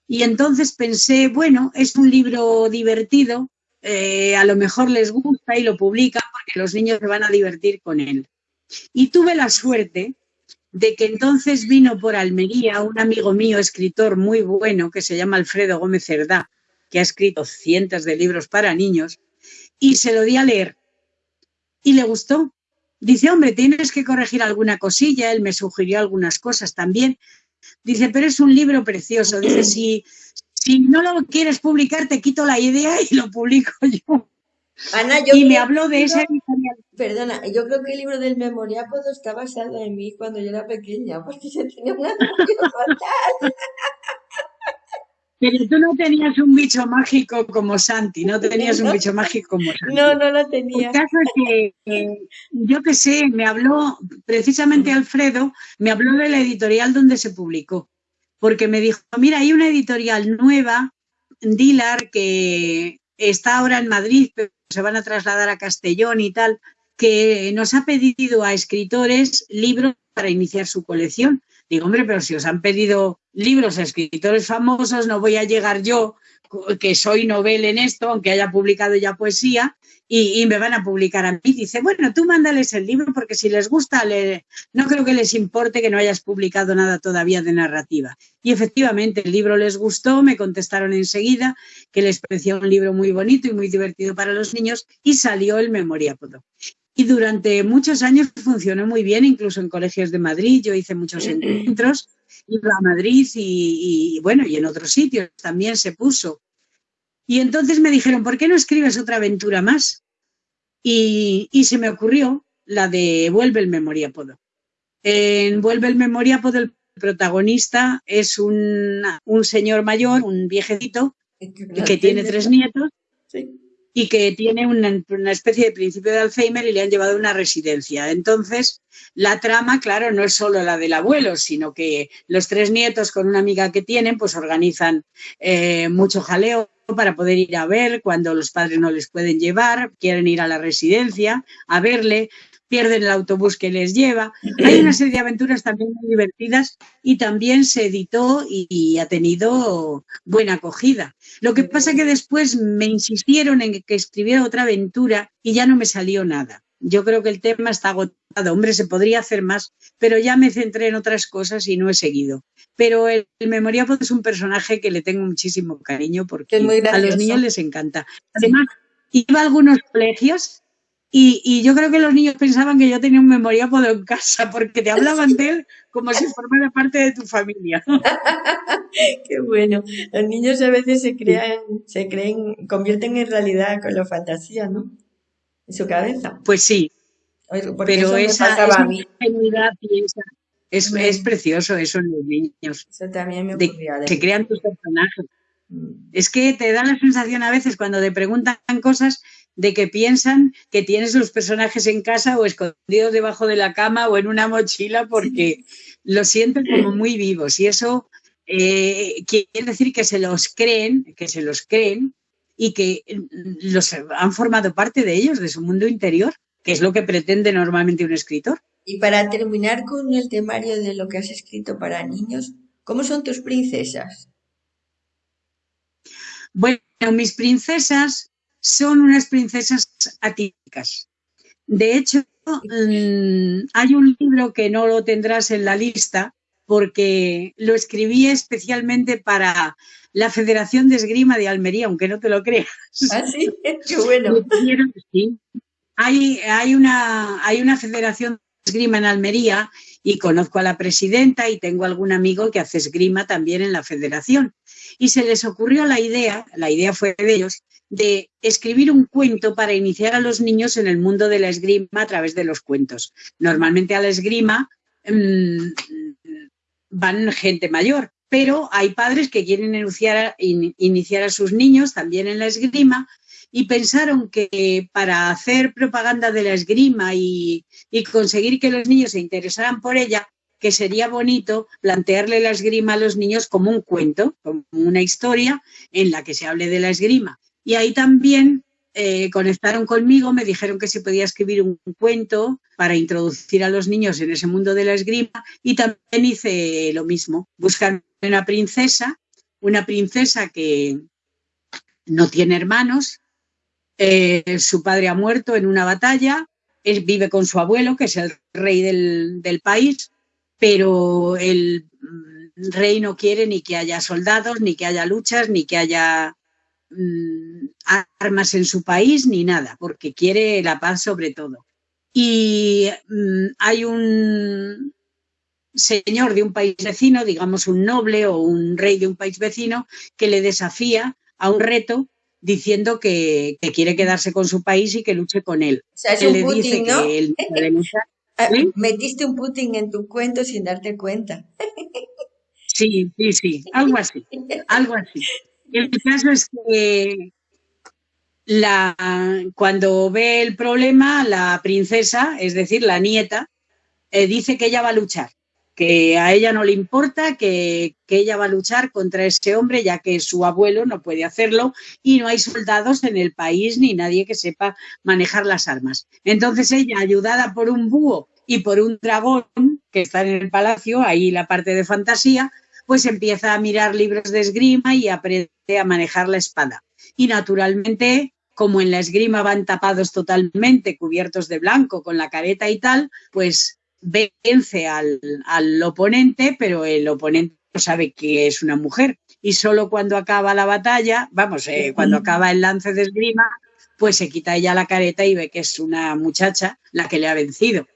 Y entonces pensé, bueno, es un libro divertido, eh, a lo mejor les gusta y lo publica porque los niños se van a divertir con él. Y tuve la suerte de que entonces vino por Almería un amigo mío, escritor muy bueno, que se llama Alfredo Gómez Cerdá, que ha escrito cientos de libros para niños, y se lo di a leer. Y le gustó. Dice, hombre, tienes que corregir alguna cosilla. Él me sugirió algunas cosas también. Dice, pero es un libro precioso. Dice, si, si no lo quieres publicar, te quito la idea y lo publico yo. Ana, yo y me habló de ese Perdona, yo creo que el libro del memoriápodo está basado en mí cuando yo era pequeña, porque yo tenía una fatal. Pero tú no tenías un bicho mágico como Santi, no tenías un bicho mágico como Santi. No, no lo tenía. El caso es que, yo qué sé, me habló, precisamente Alfredo, me habló de la editorial donde se publicó, porque me dijo, mira, hay una editorial nueva, Dilar, que está ahora en Madrid, pero se van a trasladar a Castellón y tal, que nos ha pedido a escritores libros para iniciar su colección. Digo, hombre, pero si os han pedido libros a escritores famosos, no voy a llegar yo, que soy novel en esto, aunque haya publicado ya poesía, y, me van a publicar a mí. Dice, bueno, tú mándales el libro porque si les gusta, no creo que les importe que no hayas publicado nada todavía de narrativa. Y efectivamente, el libro les gustó, me contestaron enseguida que les parecía un libro muy bonito y muy divertido para los niños y salió el Memoriápodo. Y durante muchos años funcionó muy bien, incluso en colegios de Madrid. Yo hice muchos encuentros, iba a Madrid y, bueno, y en otros sitios también se puso. Y entonces me dijeron, ¿por qué no escribes otra aventura más? Y, se me ocurrió la de Vuelve el Memoriápodo. En Vuelve el Memoriápodo el protagonista es un, un señor mayor, un viejecito, que tiene tres nietos. Sí y que tiene una, especie de principio de Alzheimer y le han llevado a una residencia. Entonces, la trama, claro, no es solo la del abuelo, sino que los tres nietos con una amiga que tienen, pues organizan eh, mucho jaleo para poder ir a ver cuando los padres no les pueden llevar, quieren ir a la residencia a verle, pierden el autobús que les lleva. Hay una serie de aventuras también muy divertidas y también se editó y, ha tenido buena acogida. Lo que pasa que después me insistieron en que escribiera otra aventura y ya no me salió nada. Yo creo que el tema está agotado. Hombre, se podría hacer más, pero ya me centré en otras cosas y no he seguido. Pero el, el es un personaje que le tengo muchísimo cariño porque a los niños les encanta. Además, iba a algunos colegios y, yo creo que los niños pensaban que yo tenía un memoriápodo en casa porque te hablaban de él como si formara parte de tu familia. Qué bueno. Los niños a veces se crean, se creen, convierten en realidad con la fantasía, ¿no? En su cabeza. Pues sí. pero esa, esa ingenuidad y esa, es, es, precioso eso en los niños. Eso también me ocurría. De, se crean tus personajes. Mm. Es que te da la sensación a veces cuando te preguntan cosas de que piensan que tienes los personajes en casa o escondidos debajo de la cama o en una mochila porque lo sienten como muy vivos y eso eh, quiere decir que se los creen, que se los creen y que mm, los han formado parte de ellos, de su mundo interior, que es lo que pretende normalmente un escritor. Y para terminar con el temario de lo que has escrito para niños, ¿cómo son tus princesas? Bueno, mis princesas son unas princesas atípicas. De hecho, mm, hay un libro que no lo tendrás en la lista porque lo escribí especialmente para la Federación de Esgrima de Almería, aunque no te lo creas. Ah, sí, qué bueno. Hay, hay, una, hay una Federación de Esgrima en Almería y conozco a la presidenta y tengo algún amigo que hace esgrima también en la federación. Y se les ocurrió la idea, la idea fue de ellos, de escribir un cuento para iniciar a los niños en el mundo de la esgrima a través de los cuentos. Normalmente a la esgrima mm, van gente mayor, pero hay padres que quieren iniciar, a sus niños también en la esgrima y pensaron que para hacer propaganda de la esgrima y, y, conseguir que los niños se interesaran por ella, que sería bonito plantearle la esgrima a los niños como un cuento, como una historia en la que se hable de la esgrima. Y ahí también eh, conectaron conmigo, me dijeron que se podía escribir un cuento para introducir a los niños en ese mundo de la esgrima y también hice lo mismo, buscar una princesa, una princesa que no tiene hermanos, eh, su padre ha muerto en una batalla, vive con su abuelo, que es el rey del, del país, pero el mm, rey no quiere ni que haya soldados, ni que haya luchas, ni que haya Mm, armas en su país ni nada, porque quiere la paz sobre todo. Y mm, hay un señor de un país vecino, digamos un noble o un rey de un país vecino, que le desafía a un reto diciendo que, quiere quedarse con su país y que luche con él. O sea, es un Putin, ¿no? Ah, metiste un Putin en tu cuento sin darte cuenta. Sí, sí, sí, algo así, algo así. El caso es que la, cuando ve el problema, la princesa, es decir, la nieta, eh, dice que ella va a luchar, que a ella no le importa, que, que, ella va a luchar contra ese hombre, ya que su abuelo no puede hacerlo y no hay soldados en el país ni nadie que sepa manejar las armas. Entonces ella, ayudada por un búho y por un dragón que está en el palacio, ahí la parte de fantasía, pues empieza a mirar libros de esgrima y aprende a manejar la espada. Y naturalmente, como en la esgrima van tapados totalmente, cubiertos de blanco, con la careta y tal, pues vence al, al oponente, pero el oponente no sabe que es una mujer. Y solo cuando acaba la batalla, vamos, eh, cuando acaba el lance de esgrima, pues se quita ella la careta y ve que es una muchacha la que le ha vencido.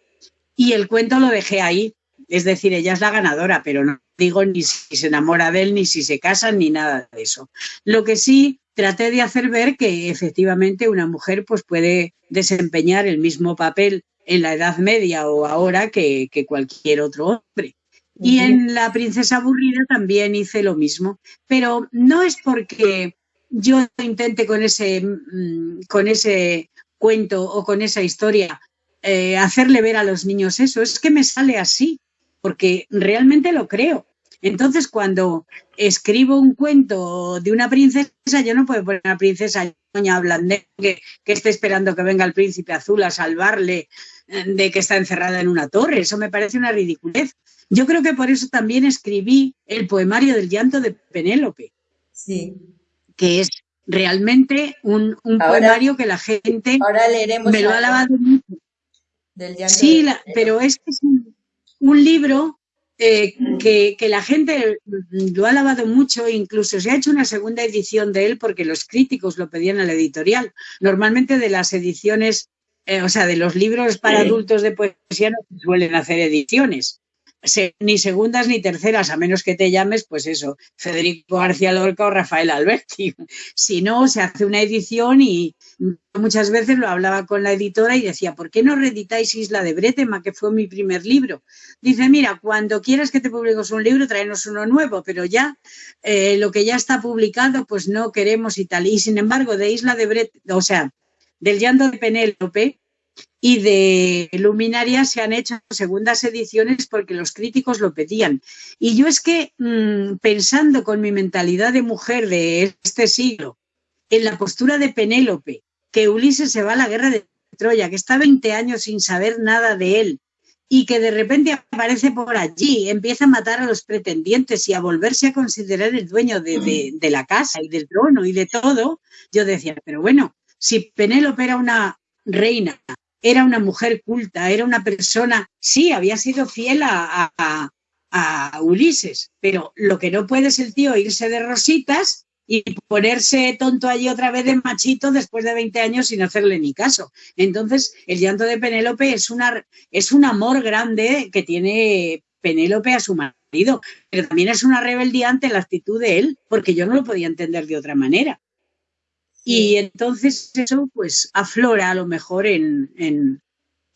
Y el cuento lo dejé ahí, es decir, ella es la ganadora, pero no digo ni si se enamora de él, ni si se casan, ni nada de eso. Lo que sí traté de hacer ver que efectivamente una mujer pues puede desempeñar el mismo papel en la Edad Media o ahora que, que cualquier otro hombre. Y en La Princesa Aburrida también hice lo mismo, pero no es porque yo intente con ese, mm, con ese cuento o con esa historia eh, hacerle ver a los niños eso, es que me sale así porque realmente lo creo. Entonces, cuando escribo un cuento de una princesa, yo no puedo poner a una princesa doña Blandé que, que esté esperando que venga el príncipe azul a salvarle de que está encerrada en una torre. Eso me parece una ridiculez. Yo creo que por eso también escribí el poemario del llanto de Penélope. Sí. Que es realmente un, un ahora, poemario que la gente ahora leeremos me lo ha lavado mucho. Del llanto sí, de la, pero es que es un, un libro eh, que, que, la gente lo ha lavado mucho, incluso se ha hecho una segunda edición de él porque los críticos lo pedían a la editorial. Normalmente de las ediciones, eh, o sea, de los libros para adultos de poesía no se suelen hacer ediciones. Ni segundas ni terceras, a menos que te llames, pues eso, Federico García Lorca o Rafael Alberti. Si no, se hace una edición y muchas veces lo hablaba con la editora y decía, ¿por qué no reeditáis Isla de Bretema, que fue mi primer libro? Dice, mira, cuando quieras que te publiques un libro, tráenos uno nuevo, pero ya eh, lo que ya está publicado, pues no queremos y tal. Y sin embargo, de Isla de Bretema, o sea, del llanto de Penélope, y de Luminaria se han hecho segundas ediciones porque los críticos lo pedían. Y yo es que mmm, pensando con mi mentalidad de mujer de este siglo, en la postura de Penélope, que Ulises se va a la guerra de Troya, que está 20 años sin saber nada de él y que de repente aparece por allí, empieza a matar a los pretendientes y a volverse a considerar el dueño de la casa y del trono y de todo, yo decía, pero bueno, si Penélope era una reina era una mujer culta, era una persona, sí, había sido fiel a, a, a, Ulises, pero lo que no puede es el tío irse de rositas y ponerse tonto allí otra vez de machito después de 20 años sin hacerle ni caso. Entonces, el llanto de Penélope es, una, es un amor grande que tiene Penélope a su marido, pero también es una rebeldía ante la actitud de él, porque yo no lo podía entender de otra manera. Y entonces eso pues aflora a lo mejor en, en,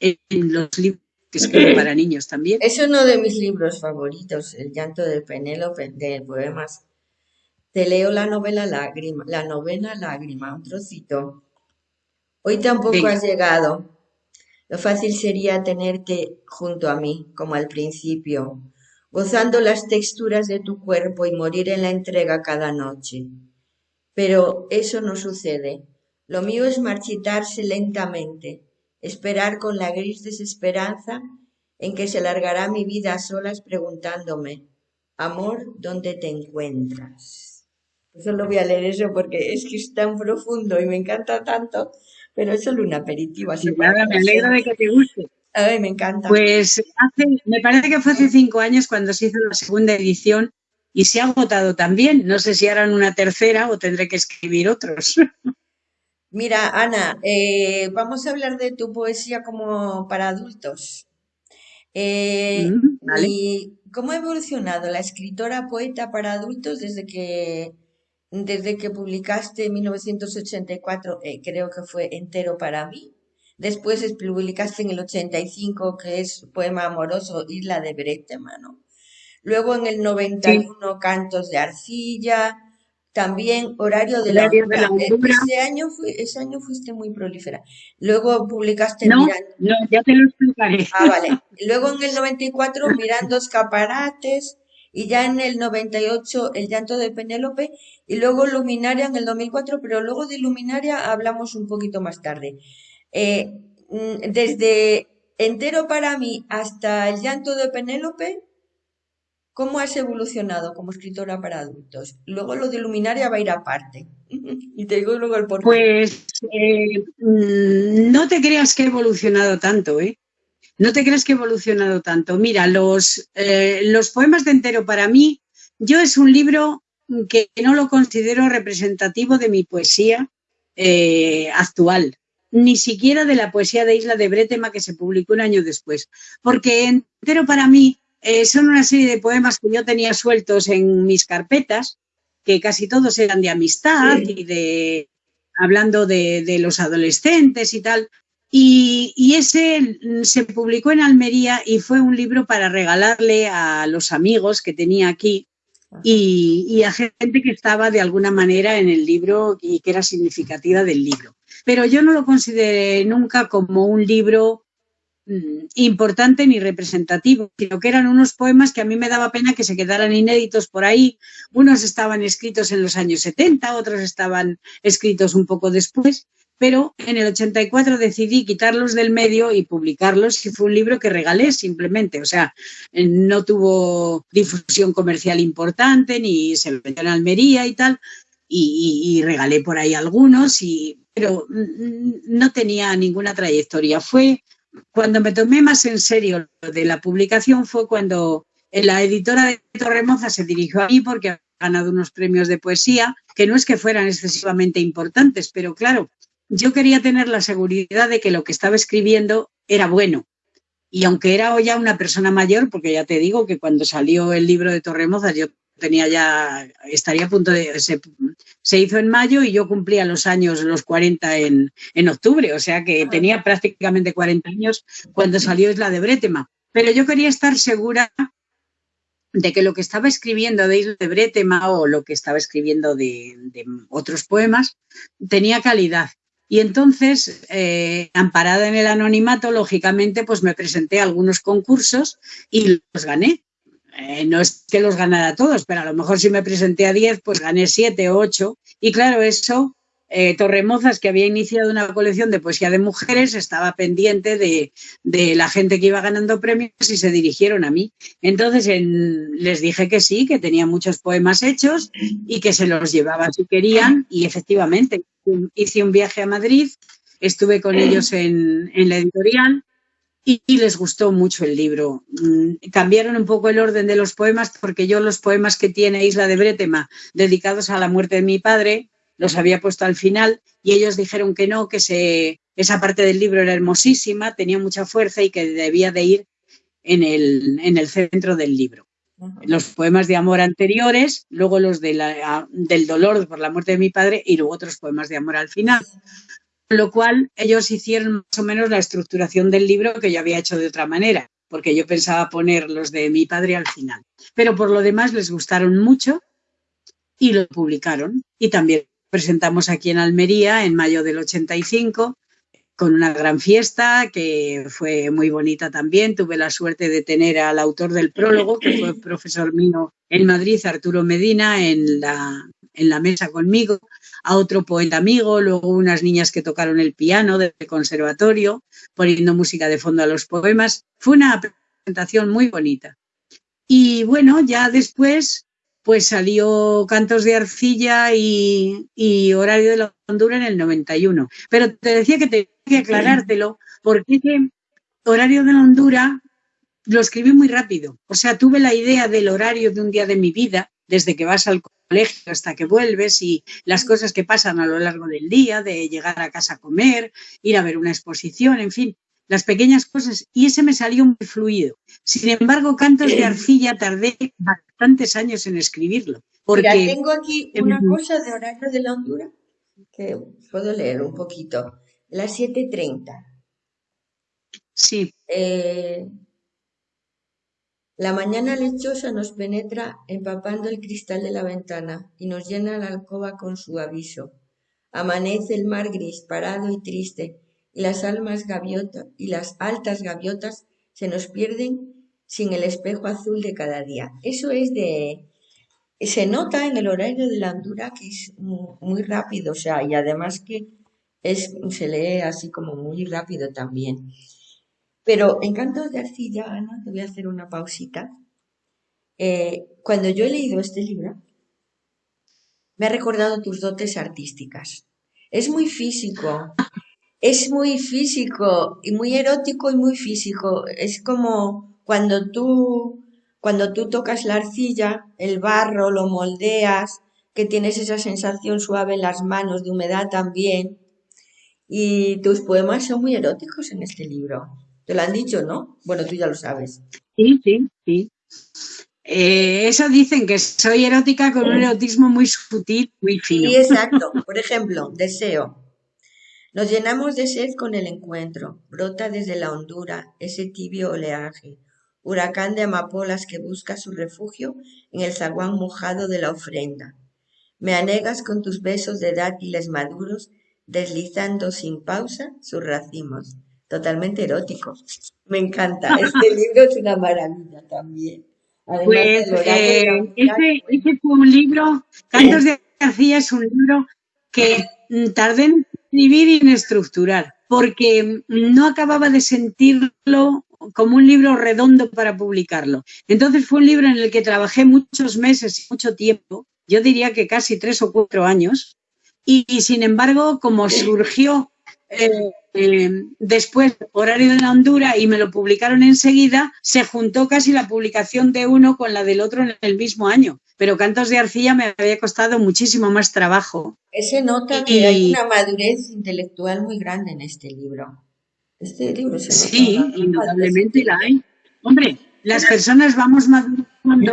en los libros que escribo para niños también. Es uno de mis libros favoritos, El llanto de Penélope, de poemas. Te leo la novela Lágrima, la novena Lágrima, un trocito. Hoy tampoco Venga. has llegado. Lo fácil sería tenerte junto a mí, como al principio, gozando las texturas de tu cuerpo y morir en la entrega cada noche. Pero eso no sucede. Lo mío es marchitarse lentamente, esperar con la gris desesperanza en que se largará mi vida a solas preguntándome, amor, ¿dónde te encuentras? Solo voy a leer eso porque es que es tan profundo y me encanta tanto, pero es solo un aperitivo. Así Nada, me alegro de que te guste. Ay, me encanta. Pues hace, me parece que fue hace cinco años cuando se hizo la segunda edición y se ha agotado también. No sé si harán una tercera o tendré que escribir otros. Mira, Ana, eh, vamos a hablar de tu poesía como para adultos. Eh, Mm, vale. ¿Y cómo ha evolucionado la escritora poeta para adultos desde que, desde que publicaste en 1984, eh, creo que fue entero para mí? Después es- publicaste en el 85, que es poema amoroso, Isla de Bretema, ¿no? Luego en el 91 Cantos de Arcilla, también Horario de la. Ese año, ese año fuiste muy prolífera. Luego publicaste no, No, ya te lo explicaré. Ah, vale. Luego en el 94 Mirando Escaparates y ya en el 98 El llanto de Penélope y luego Luminaria en el 2004, pero luego de Luminaria hablamos un poquito más tarde. Eh, mm, desde Entero para mí hasta El llanto de Penélope, ¿cómo has evolucionado como escritora para adultos? Luego lo de Luminaria va a ir aparte. y te digo luego el porqué. Pues eh, no te creas que he evolucionado tanto, ¿eh? No te creas que he evolucionado tanto. Mira, los, eh, los poemas de entero para mí, yo es un libro que no lo considero representativo de mi poesía eh, actual, ni siquiera de la poesía de Isla de Bretema que se publicó un año después, porque entero para mí eh, son una serie de poemas que yo tenía sueltos en mis carpetas, que casi todos eran de amistad y de hablando de, de, los adolescentes y tal, y, ese se publicó en Almería y fue un libro para regalarle a los amigos que tenía aquí y, a gente que estaba de alguna manera en el libro y que era significativa del libro. Pero yo no lo consideré nunca como un libro importante ni representativo, sino que eran unos poemas que a mí me daba pena que se quedaran inéditos por ahí. Unos estaban escritos en los años 70, otros estaban escritos un poco después, pero en el 84 decidí quitarlos del medio y publicarlos y fue un libro que regalé simplemente, o sea, no tuvo difusión comercial importante ni se vendió en Almería y tal, y, regalé por ahí algunos, y, pero no tenía ninguna trayectoria. Fue cuando me tomé más en serio lo de la publicación, fue cuando la editora de Torremoza se dirigió a mí porque ha ganado unos premios de poesía, que no es que fueran excesivamente importantes, pero claro, yo quería tener la seguridad de que lo que estaba escribiendo era bueno. Y aunque era ya una persona mayor, porque ya te digo que cuando salió el libro de Torremozas yo tenía ya, estaría a punto de, se, hizo en mayo y yo cumplía los años, los 40 en, en octubre, o sea que tenía prácticamente 40 años cuando salió Isla de Bretema. Pero yo quería estar segura de que lo que estaba escribiendo de Isla de Bretema o lo que estaba escribiendo de, de otros poemas tenía calidad y entonces, eh, amparada en el anonimato, lógicamente, pues me presenté a algunos concursos y los gané. Eh, no es que los ganara todos, pero a lo mejor si me presenté a 10, pues gané 7 o 8. Y claro, eso eh, Torremozas, que había iniciado una colección de poesía de mujeres, estaba pendiente de, la gente que iba ganando premios y se dirigieron a mí. Entonces les dije que sí, que tenía muchos poemas hechos y que se los llevaba si querían y efectivamente hice un viaje a Madrid, estuve con ellos en, la editorial y, les gustó mucho el libro. Mm, cambiaron un poco el orden de los poemas porque yo los poemas que tiene Isla de Bretema dedicados a la muerte de mi padre los había puesto al final y ellos dijeron que no, que se, esa parte del libro era hermosísima, tenía mucha fuerza y que debía de ir en el, en el centro del libro. Los poemas de amor anteriores, luego los de la, del dolor por la muerte de mi padre y luego otros poemas de amor al final. Con lo cual ellos hicieron más o menos la estructuración del libro que yo había hecho de otra manera, porque yo pensaba poner los de mi padre al final. Pero por lo demás les gustaron mucho y lo publicaron. Y también presentamos aquí en Almería en mayo del 85 con una gran fiesta que fue muy bonita también. Tuve la suerte de tener al autor del prólogo, que fue profesor mío en Madrid, Arturo Medina, en la, en la mesa conmigo, a otro poeta amigo, luego unas niñas que tocaron el piano del conservatorio, poniendo música de fondo a los poemas. Fue una presentación muy bonita. Y bueno, ya después pues salió Cantos de Arcilla y, Horario de la Hondura en el 91. Pero te decía que tenía que aclarártelo porque Horario de la Hondura lo escribí muy rápido. O sea, tuve la idea del horario de un día de mi vida, desde que vas al colegio hasta que vuelves y las cosas que pasan a lo largo del día, de llegar a casa a comer, ir a ver una exposición, en fin las pequeñas cosas, y ese me salió muy fluido. Sin embargo, Cantos de Arcilla tardé bastantes años en escribirlo. Porque tengo aquí una cosa de horario de la Honduras que puedo leer un poquito. Las 7.30. Eh, eh, La mañana lechosa nos penetra empapando el cristal de la ventana y nos llena la alcoba con su aviso. Amanece el mar gris, parado y triste, y las almas gaviotas y las altas gaviotas se nos pierden sin el espejo azul de cada día. Eso es de se nota en el horario de la Andura que es muy rápido, o sea, y además que es, se lee así como muy rápido también. Pero en Cantos de Arcilla, Ana, te voy a hacer una pausita. Eh, cuando yo he leído este libro, me ha recordado tus dotes artísticas. Es muy físico, es muy físico y muy erótico y muy físico. Es como cuando tú, cuando tú tocas la arcilla, el barro, lo moldeas, que tienes esa sensación suave en las manos, de humedad también. Y tus poemas son muy eróticos en este libro. Te lo han dicho, ¿no? Bueno, tú ya lo sabes. Sí, sí, sí. Eh, eso dicen que soy erótica con un erotismo muy sutil, muy fino. Sí, exacto. Por ejemplo, deseo. Nos llenamos de sed con el encuentro. Brota desde la hondura ese tibio oleaje, huracán de amapolas que busca su refugio en el zaguán mojado de la ofrenda. Me anegas con tus besos de dátiles maduros, deslizando sin pausa sus racimos totalmente erótico. Me encanta. Este libro es una maravilla también. pues eh, ese, fue un libro, Cantos de García es un libro que mm, tardé en escribir y en estructurar, porque no acababa de sentirlo como un libro redondo para publicarlo. Entonces fue un libro en el que trabajé muchos meses y mucho tiempo, yo diría que casi tres o cuatro años, y, sin embargo, como surgió eh, eh, después horario de la Honduras y me lo publicaron enseguida, se juntó casi la publicación de uno con la del otro en el mismo año. Pero Cantos de Arcilla me había costado muchísimo más trabajo. Ese nota que hay una madurez intelectual muy grande en este libro. Este libro se Sí, indudablemente la hay. Hombre, las personas vamos madurando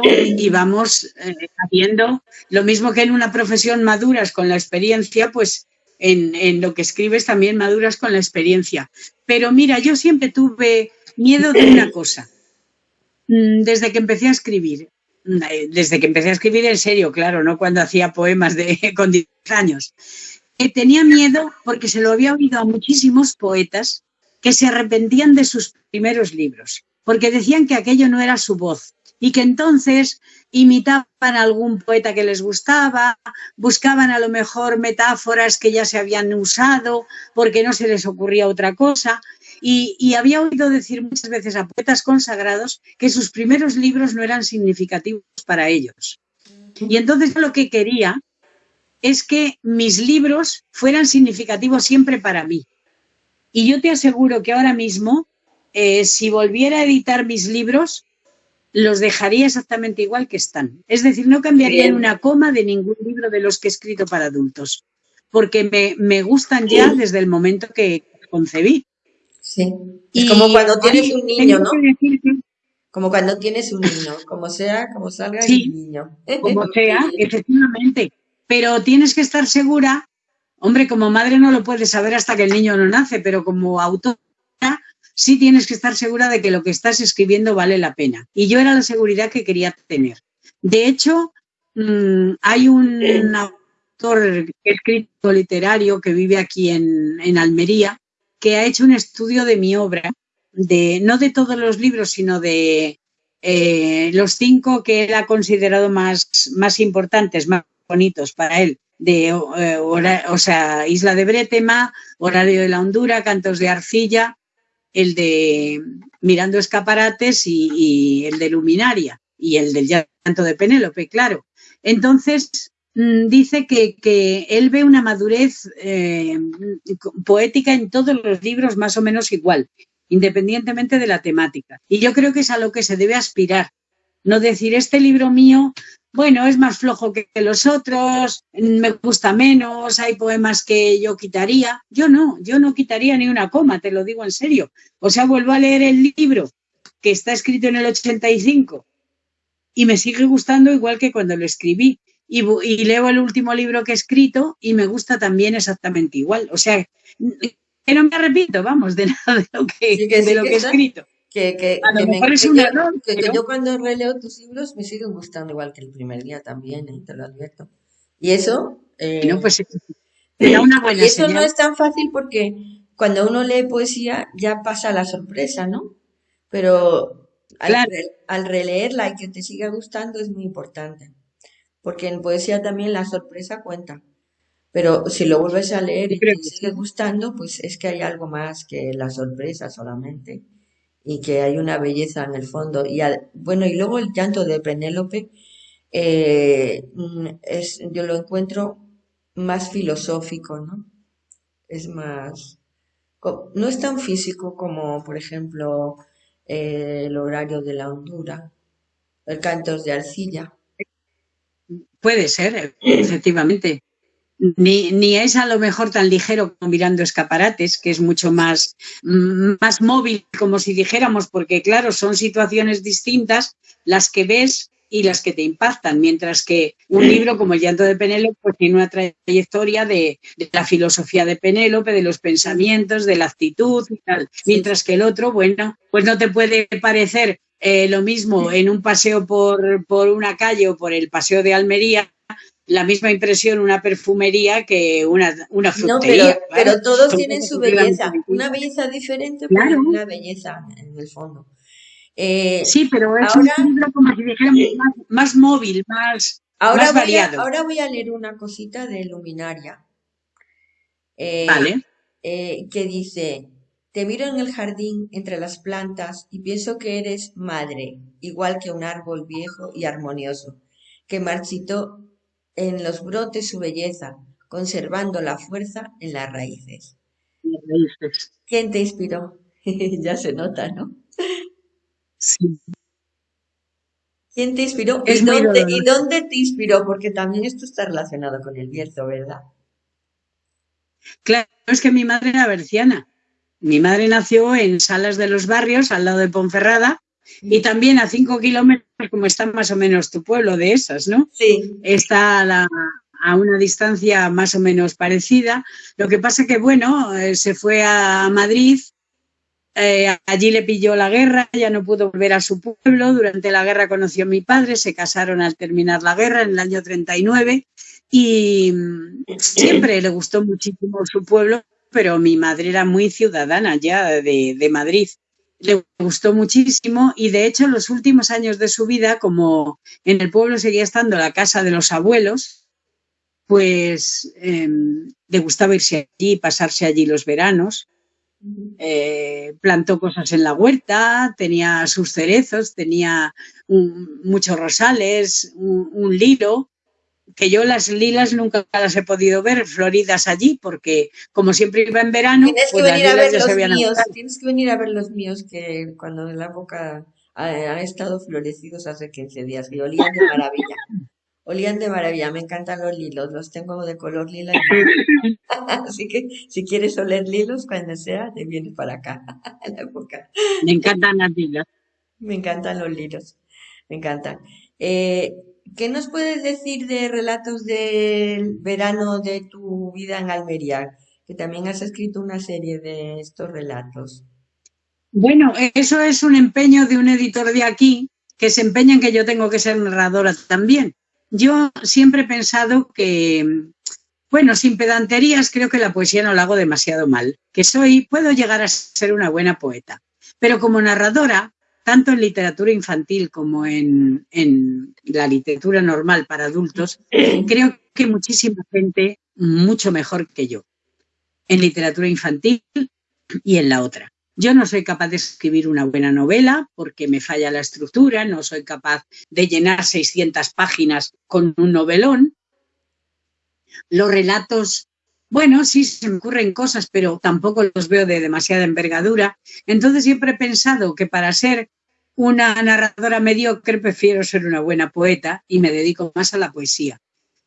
y vamos eh, haciendo lo mismo que en una profesión maduras con la experiencia, pues en, lo que escribes también maduras con la experiencia. Pero mira, yo siempre tuve miedo de una cosa. Mm, desde que empecé a escribir, mm, eh, desde que empecé a escribir en serio, claro, no cuando hacía poemas de, con 10 años, que tenía miedo porque se lo había oído a muchísimos poetas que se arrepentían de sus primeros libros, porque decían que aquello no era su voz y que entonces imitaban a algún poeta que les gustaba, buscaban a lo mejor metáforas que ya se habían usado porque no se les ocurría otra cosa. Y, había oído decir muchas veces a poetas consagrados que sus primeros libros no eran significativos para ellos. Y entonces lo que quería es que mis libros fueran significativos siempre para mí. Y yo te aseguro que ahora mismo, eh, si volviera a editar mis libros, los dejaría exactamente igual que están. Es decir, no cambiaría en una coma de ningún libro de los que he escrito para adultos, porque me, gustan ya desde el momento que concebí. Sí. Es como cuando tienes un niño, ¿no? Como cuando tienes un niño, como sea, como salga el niño. Como sea, efectivamente. Pero tienes que estar segura, hombre, como madre no lo puedes saber hasta que el niño no nace, pero como autor sí tienes que estar segura de que lo que estás escribiendo vale la pena. Y yo era la seguridad que quería tener. De hecho, mm, hay un autor escrito literario que vive aquí en, Almería que ha hecho un estudio de mi obra, de, no de todos los libros, sino de eh, los cinco que él ha considerado más, más importantes, más bonitos para él, de eh, o sea, Isla de Bretema, Horario de la Hondura, Cantos de Arcilla el de Mirando Escaparates y, el de Luminaria y el del llanto de Penélope, claro. Entonces, mm, dice que, él ve una madurez eh, poética en todos los libros más o menos igual, independientemente de la temática. Y yo creo que es a lo que se debe aspirar. No decir, este libro mío bueno, es más flojo que los otros, me gusta menos, hay poemas que yo quitaría. Yo no, yo no quitaría ni una coma, te lo digo en serio. O sea, vuelvo a leer el libro que está escrito en el 85 y me sigue gustando igual que cuando lo escribí. Y, leo el último libro que he escrito y me gusta también exactamente igual. O sea, que no me arrepiento, vamos, de nada de lo que, de lo que he escrito. Que, que, que me- que yo, que- cuando releo tus libros me siguen gustando igual que el primer día también, ¿eh? Te lo advierto. Y eso, eh, No, pues era una buena y eso no es tan fácil porque cuando uno lee poesía ya pasa la sorpresa, ¿no? Pero al, Claro. al releerla y que te siga gustando es muy importante, porque en poesía también la sorpresa cuenta. Pero si lo vuelves a leer y te sigue gustando, pues es que hay algo más que la sorpresa solamente y que hay una belleza en el fondo. Y al- bueno, y luego el llanto de Penélope, eh, mm, es, yo lo encuentro más filosófico, ¿no? Es más, no es tan físico como, por ejemplo, eh, el horario de la hondura, el cantos de arcilla. Puede ser, efectivamente. Ni, ni es a lo mejor tan ligero como mirando escaparates, que es mucho más, más móvil, como si dijéramos, porque claro, son situaciones distintas las que ves y las que te impactan, mientras que un libro como El llanto de Penélope pues, tiene una trayectoria de, de la filosofía de Penélope, de los pensamientos, de la actitud y tal, mientras que el otro, bueno, pues no te puede parecer eh, lo mismo en un paseo por, por una calle o por el paseo de Almería, la misma impresión una perfumería que una, una No, frutería. pero, pero todos tienen su belleza, una belleza diferente, pero Claro. una belleza en el fondo. Eh, Sí, pero es ahora, un libro como si dijéramos más, más móvil, más, ahora más voy a, variado. ahora voy a leer una cosita de Luminaria, eh, Vale. eh, que dice, te miro en el jardín entre las plantas y pienso que eres madre, igual que un árbol viejo y armonioso, que marchitó en los brotes su belleza, conservando la fuerza en las raíces. ¿Quién te inspiró? ya se nota, ¿no? Sí. ¿Quién te inspiró? ¿Y Es muy dónde. ¿Y dónde te inspiró? Porque también esto está relacionado con el Bierzo, ¿verdad? Claro, es que mi madre era berciana. Mi madre nació en Salas de los Barrios, al lado de Ponferrada, y también a cinco kilómetros, como está más o menos tu pueblo de esas, ¿no? Sí, Está a, la- a una distancia más o menos parecida. Lo que pasa que, bueno, eh, se fue a Madrid, eh, allí le pilló la guerra, ya no pudo volver a su pueblo. Durante la guerra conoció a mi padre, se casaron al terminar la guerra en el año 39 y mm, siempre le gustó muchísimo su pueblo, pero mi madre era muy ciudadana ya de, de Madrid. Le gustó muchísimo y de hecho los últimos años de su vida, como en el pueblo seguía estando la casa de los abuelos, pues eh, le gustaba irse allí, pasarse allí los veranos. Eh, plantó cosas en la huerta, tenía sus cerezos, tenía muchos rosales, un, un que yo las lilas nunca las he podido ver floridas allí, porque como siempre iba en verano, tienes que pues las venir a ver ya se los habían míos, agotado. tienes que venir a ver los míos que cuando en la ha- han estado florecidos hace 15 días y olían de maravilla. Olían de maravilla, me encantan los lilos, los tengo de color lila. y- Así que si quieres oler lilos, cuando sea, te vienes para acá, en la época. Me encantan las lilas. Me encantan los liros, me encantan. Eh, ¿qué nos puedes decir de relatos del verano de tu vida en Almería? Que también has escrito una serie de estos relatos. Bueno, eso es un empeño de un editor de aquí que se empeña en que yo tengo que ser narradora también. Yo siempre he pensado que, bueno, sin pedanterías, creo que la poesía no la hago demasiado mal, que soy, puedo llegar a ser una buena poeta, pero como narradora, tanto en literatura infantil como en, en la literatura normal para adultos, creo que muchísima gente mucho mejor que yo, en literatura infantil y en la otra. Yo no soy capaz de escribir una buena novela porque me falla la estructura, no soy capaz de llenar 600 páginas con un novelón. Los relatos, bueno, sí se me ocurren cosas, pero tampoco los veo de demasiada envergadura. Entonces siempre he pensado que para ser una narradora mediocre prefiero ser una buena poeta y me dedico más a la poesía.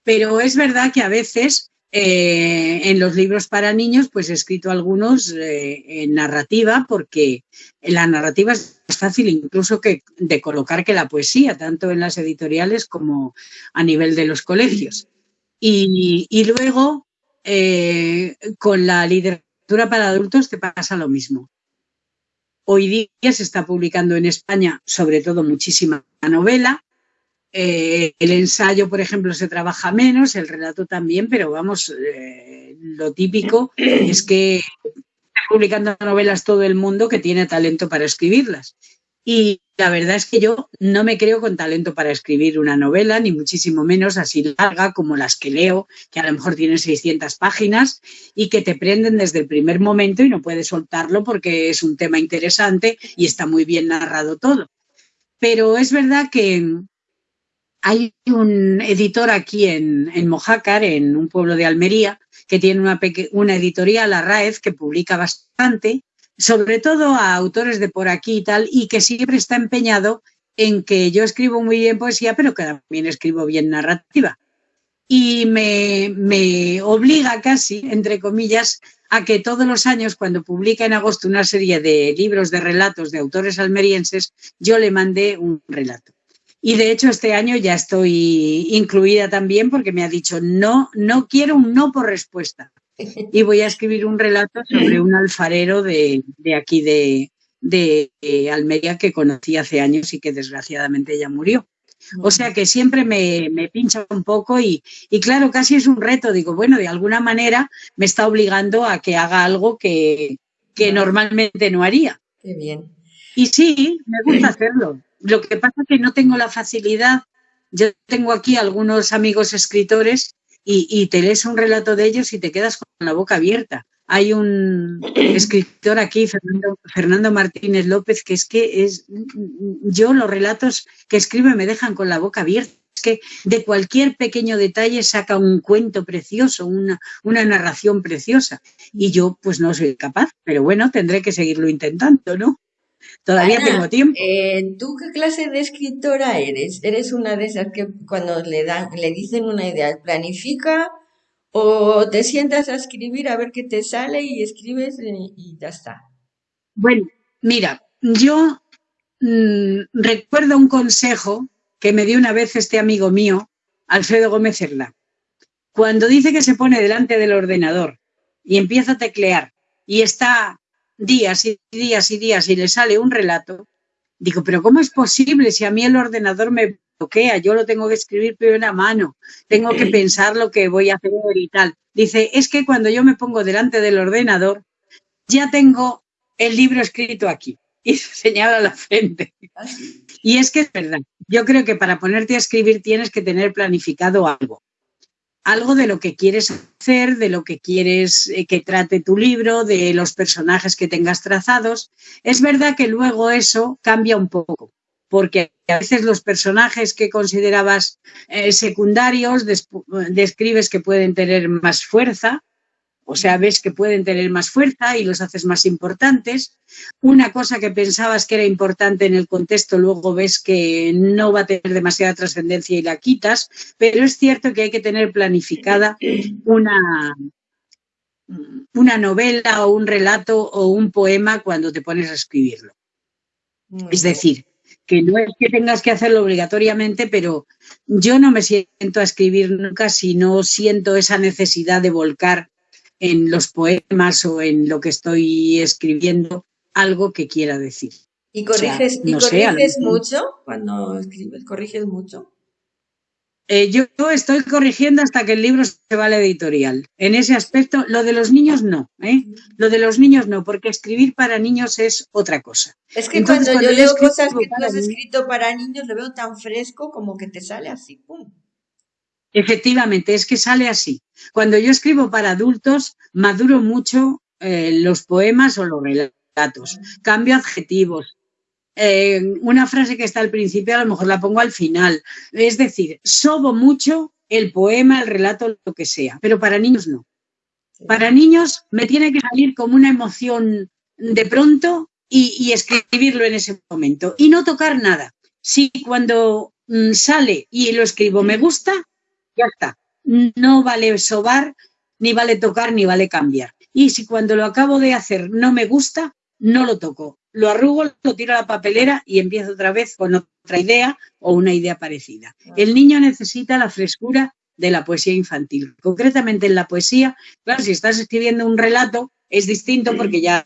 Pero es verdad que a veces eh, en los libros para niños, pues he escrito algunos eh, en narrativa, porque la narrativa es más fácil incluso que de colocar que la poesía, tanto en las editoriales como a nivel de los colegios. Y, y luego, eh, con la literatura para adultos te pasa lo mismo. Hoy día se está publicando en España, sobre todo, muchísima novela. Eh, el ensayo, por ejemplo, se trabaja menos, el relato también, pero vamos, eh, lo típico es que está publicando novelas todo el mundo que tiene talento para escribirlas. Y la verdad es que yo no me creo con talento para escribir una novela, ni muchísimo menos así larga como las que leo, que a lo mejor tienen 600 páginas y que te prenden desde el primer momento y no puedes soltarlo porque es un tema interesante y está muy bien narrado todo. Pero es verdad que hay un editor aquí en, en Mojácar, en un pueblo de Almería, que tiene una, una editorial, la RAEZ, que publica bastante sobre todo a autores de por aquí y tal, y que siempre está empeñado en que yo escribo muy bien poesía, pero que también escribo bien narrativa. Y me, me obliga casi, entre comillas, a que todos los años, cuando publica en agosto una serie de libros de relatos de autores almerienses, yo le mandé un relato. Y de hecho este año ya estoy incluida también porque me ha dicho, no, no quiero un no por respuesta y voy a escribir un relato sobre un alfarero de, aquí de, de, Almería que conocí hace años y que desgraciadamente ya murió. O sea que siempre me, me pincha un poco y, y, claro, casi es un reto. Digo, bueno, de alguna manera me está obligando a que haga algo que, que normalmente no haría. Qué bien. Y sí, me gusta hacerlo. Lo que pasa es que no tengo la facilidad. Yo tengo aquí algunos amigos escritores y, te lees un relato de ellos y te quedas con la boca abierta. Hay un escritor aquí, Fernando, Fernando Martínez López, que es que es, yo los relatos que escribe me dejan con la boca abierta. Es que de cualquier pequeño detalle saca un cuento precioso, una, una narración preciosa. Y yo pues no soy capaz, pero bueno, tendré que seguirlo intentando, ¿no? Todavía tengo tiempo. Eh, ¿Tú qué clase de escritora eres? ¿Eres una de esas que cuando le dan, le dicen una idea, planifica o te sientas a escribir a ver qué te sale y escribes y, ya está? Bueno, mira, yo mm, recuerdo un consejo que me dio una vez este amigo mío, Alfredo Gómez Erla. Cuando dice que se pone delante del ordenador y empieza a teclear y está días y días y días y le sale un relato, digo, pero ¿cómo es posible si a mí el ordenador me bloquea? Yo lo tengo que escribir primero a mano, tengo que pensar lo que voy a hacer y tal. Dice, es que cuando yo me pongo delante del ordenador, ya tengo el libro escrito aquí. Y se señala la frente. Y es que es verdad. Yo creo que para ponerte a escribir tienes que tener planificado algo algo de lo que quieres hacer, de lo que quieres eh, que trate tu libro, de los personajes que tengas trazados. Es verdad que luego eso cambia un poco, porque a veces los personajes que considerabas eh, secundarios describes que pueden tener más fuerza o sea, ves que pueden tener más fuerza y los haces más importantes. Una cosa que pensabas que era importante en el contexto, luego ves que no va a tener demasiada trascendencia y la quitas, pero es cierto que hay que tener planificada una, una novela o un relato o un poema cuando te pones a escribirlo. es decir, que no es que tengas que hacerlo obligatoriamente, pero yo no me siento a escribir nunca si no siento esa necesidad de volcar en los poemas o en lo que estoy escribiendo algo que quiera decir. ¿Y corriges, ¿y corriges mucho cuando escribes? ¿Corriges mucho? Eh, yo estoy corrigiendo hasta que el libro se va a la editorial. En ese aspecto, lo de los niños no, ¿eh? Lo de los niños no, porque escribir para niños es otra cosa. Es que cuando, yo leo cosas que tú has escrito para niños, lo veo tan fresco como que te sale así, ¡pum! Efectivamente, es que sale así. Cuando yo escribo para adultos, maduro mucho eh, los poemas o los relatos, cambio adjetivos. Eh, una frase que está al principio a lo mejor la pongo al final. Es decir, sobo mucho el poema, el relato, lo que sea, pero para niños no. Para niños me tiene que salir como una emoción de pronto y, escribirlo en ese momento y no tocar nada. Si cuando mm, sale y lo escribo me gusta, ya está. No vale sobar, ni vale tocar, ni vale cambiar. Y si cuando lo acabo de hacer no me gusta, no lo toco. Lo arrugo, lo tiro a la papelera y empiezo otra vez con otra idea o una idea parecida. El niño necesita la frescura de la poesía infantil. Concretamente en la poesía, claro, si estás escribiendo un relato es distinto porque ya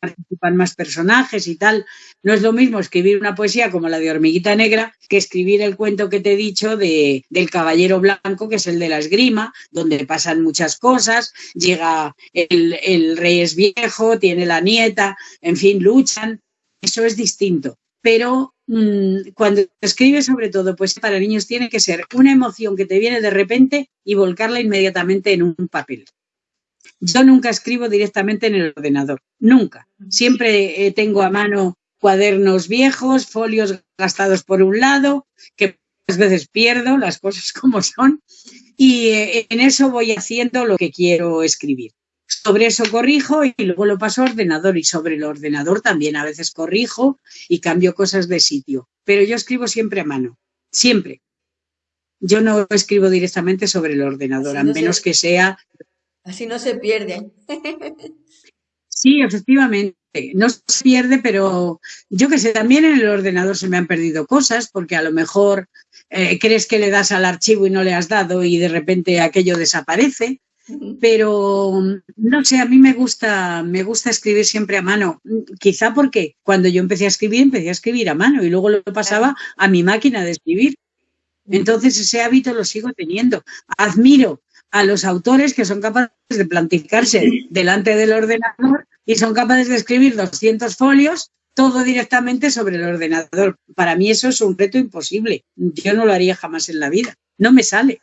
participan más personajes y tal. No es lo mismo escribir una poesía como la de Hormiguita Negra que escribir el cuento que te he dicho de, del Caballero Blanco, que es el de la esgrima, donde pasan muchas cosas, llega el, el rey es viejo, tiene la nieta, en fin, luchan. Eso es distinto. Pero mmm, cuando escribes sobre todo, pues para niños tiene que ser una emoción que te viene de repente y volcarla inmediatamente en un papel. Yo nunca escribo directamente en el ordenador, nunca. Siempre eh, tengo a mano cuadernos viejos, folios gastados por un lado, que muchas veces pierdo las cosas como son, y eh, en eso voy haciendo lo que quiero escribir. Sobre eso corrijo y luego lo paso a ordenador y sobre el ordenador también a veces corrijo y cambio cosas de sitio. Pero yo escribo siempre a mano, siempre. Yo no escribo directamente sobre el ordenador, a menos que sea Así no se pierde. Sí, efectivamente, no se pierde, pero yo que sé, también en el ordenador se me han perdido cosas, porque a lo mejor eh, crees que le das al archivo y no le has dado y de repente aquello desaparece. Pero no sé, a mí me gusta, me gusta escribir siempre a mano. Quizá porque cuando yo empecé a escribir, empecé a escribir a mano y luego lo pasaba a mi máquina de escribir. Entonces ese hábito lo sigo teniendo. Admiro a los autores que son capaces de plantificarse delante del ordenador y son capaces de escribir 200 folios todo directamente sobre el ordenador. Para mí eso es un reto imposible. Yo no lo haría jamás en la vida. No me sale.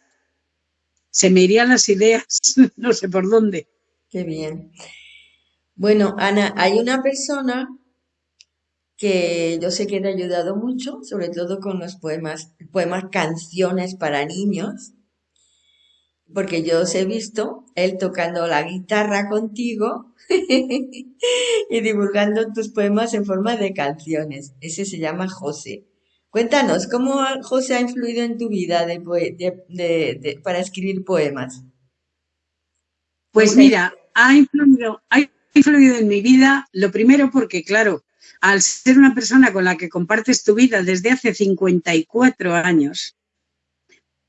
Se me irían las ideas, no sé por dónde. Qué bien. Bueno, Ana, hay una persona que yo sé que te ha ayudado mucho, sobre todo con los poemas, poemas canciones para niños, porque yo os he visto él tocando la guitarra contigo y divulgando tus poemas en forma de canciones. Ese se llama José. Cuéntanos, ¿cómo José ha influido en tu vida de, para escribir poemas? Pues mira, ha influido, ha influido en mi vida, lo primero porque, claro, al ser una persona con la que compartes tu vida desde hace 54 años,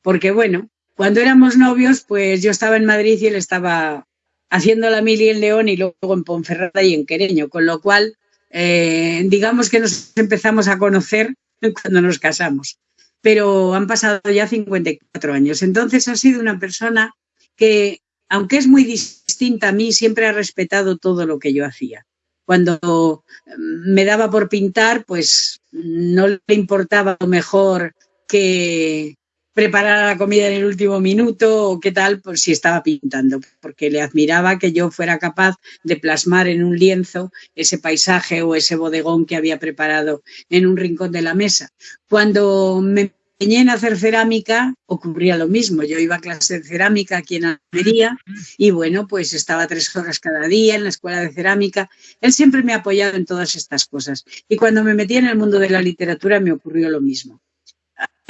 porque bueno, cuando éramos novios, pues yo estaba en Madrid y él estaba haciendo la mili en León y luego en Ponferrada y en Quereño, con lo cual, eh, digamos que nos empezamos a conocer cuando nos casamos. Pero han pasado ya 54 años. Entonces ha sido una persona que, aunque es muy distinta a mí, siempre ha respetado todo lo que yo hacía. Cuando me daba por pintar, pues no le importaba lo mejor que, preparar la comida en el último minuto o qué tal, pues si estaba pintando, porque le admiraba que yo fuera capaz de plasmar en un lienzo ese paisaje o ese bodegón que había preparado en un rincón de la mesa. Cuando me en hacer cerámica, ocurría lo mismo. Yo iba a clase de cerámica aquí en Almería y bueno, pues estaba tres horas cada día en la escuela de cerámica. Él siempre me ha apoyado en todas estas cosas. Y cuando me metí en el mundo de la literatura me ocurrió lo mismo.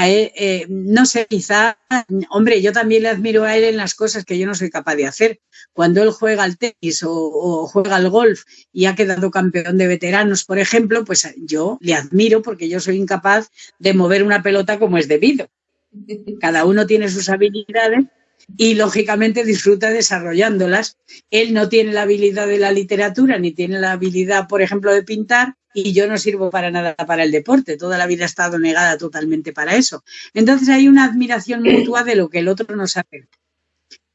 Eh, no sé, quizá, hombre, yo también le admiro a él en las cosas que yo no soy capaz de hacer. Cuando él juega al tenis o, juega al golf y ha quedado campeón de veteranos, por ejemplo, pues yo le admiro porque yo soy incapaz de mover una pelota como es debido. Cada uno tiene sus habilidades y lógicamente disfruta desarrollándolas. Él no tiene la habilidad de la literatura ni tiene la habilidad, por ejemplo, de pintar, y yo no sirvo para nada para el deporte, toda la vida he estado negada totalmente para eso. Entonces hay una admiración mutua de lo que el otro nos hace.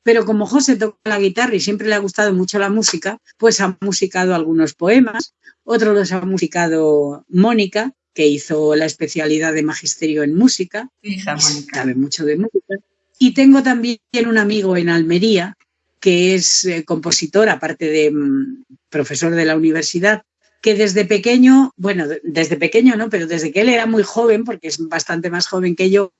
Pero como José toca la guitarra y siempre le ha gustado mucho la música, pues ha musicado algunos poemas, otros los ha musicado Mónica, que hizo la especialidad de magisterio en música, Hija Mónica. sabe mucho de música. Y tengo también un amigo en Almería, que es eh, compositor, aparte de mm, profesor de la universidad, que desde pequeño, bueno, desde pequeño no, pero desde que él era muy joven, porque es bastante más joven que yo,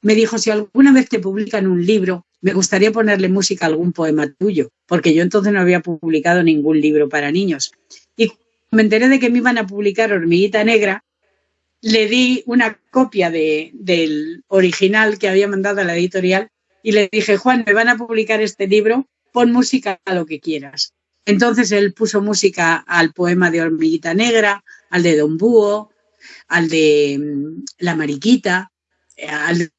me dijo, si alguna vez te publican un libro, me gustaría ponerle música a algún poema tuyo, porque yo entonces no había publicado ningún libro para niños. Y me enteré de que me iban a publicar Hormiguita Negra, le di una copia de, del original que había mandado a la editorial y le dije, Juan, me van a publicar este libro, pon música a lo que quieras. Entonces él puso música al poema de Hormiguita Negra, al de Don Búho, al de mm, La Mariquita, al,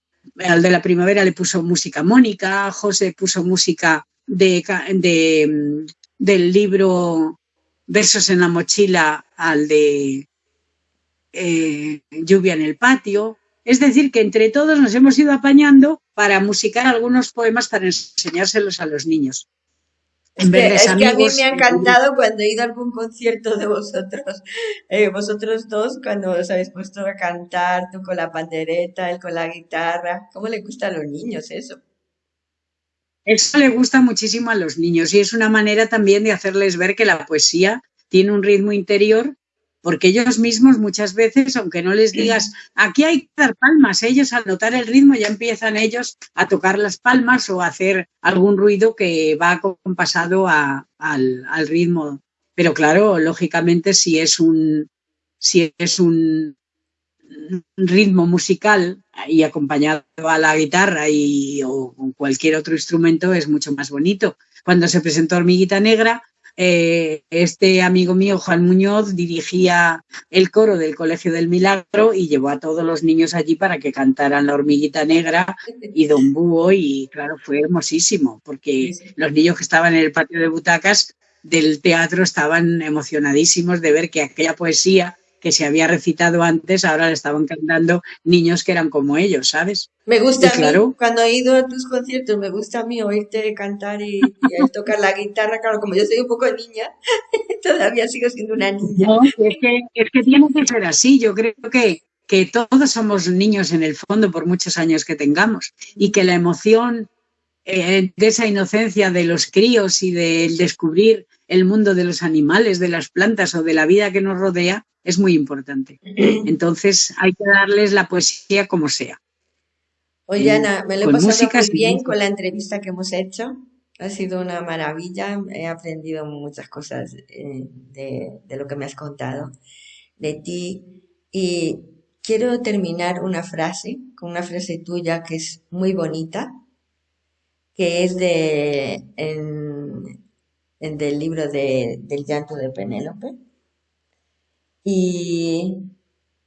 de la primavera le puso música Mónica, José puso música de, de, mm, del libro versos en la mochila al de eh, lluvia en el patio. Es decir, que entre todos nos hemos ido apañando para musicar algunos poemas para enseñárselos a los niños. Es, que, es que, a mí me ha encantado cuando he ido a algún concierto de vosotros, eh, vosotros dos, cuando os habéis puesto a cantar, tú con la pandereta, él con la guitarra. ¿Cómo le gusta a los niños eso? Eso le gusta muchísimo a los niños y es una manera también de hacerles ver que la poesía tiene un ritmo interior porque ellos mismos muchas veces, aunque no les digas, aquí hay que dar palmas, ellos al notar el ritmo ya empiezan ellos a tocar las palmas o a hacer algún ruido que va compasado al, al, ritmo. Pero claro, lógicamente si es un, si es un ritmo musical y acompañado a la guitarra y, o con cualquier otro instrumento es mucho más bonito. Cuando se presentó Hormiguita Negra, eh, este amigo mío, Juan Muñoz, dirigía el coro del Colegio del Milagro y llevó a todos los niños allí para que cantaran La Hormiguita Negra y Don Búho y claro, fue hermosísimo porque los niños que estaban en el patio de butacas del teatro estaban emocionadísimos de ver que aquella poesía que se había recitado antes, ahora le estaban cantando niños que eran como ellos, ¿sabes? Me gusta a mí, cuando he ido a tus conciertos, me gusta a mí oírte cantar y, tocar la guitarra, claro, como yo soy un poco niña, todavía sigo siendo una niña. No, es que, es que tiene que ser así, yo creo que, que todos somos niños en el fondo por muchos años que tengamos y que la emoción eh, de esa inocencia de los críos y del descubrir el mundo de los animales, de las plantas o de la vida que nos rodea, es muy importante. Entonces hay que darles la poesía como sea. Oye, Ana, me lo he pasado muy bien con la entrevista que hemos hecho. Ha sido una maravilla. He aprendido muchas cosas eh, de, de lo que me has contado de ti. Y quiero terminar una frase, con una frase tuya que es muy bonita, que es de, en, en del libro de, del llanto de Penélope y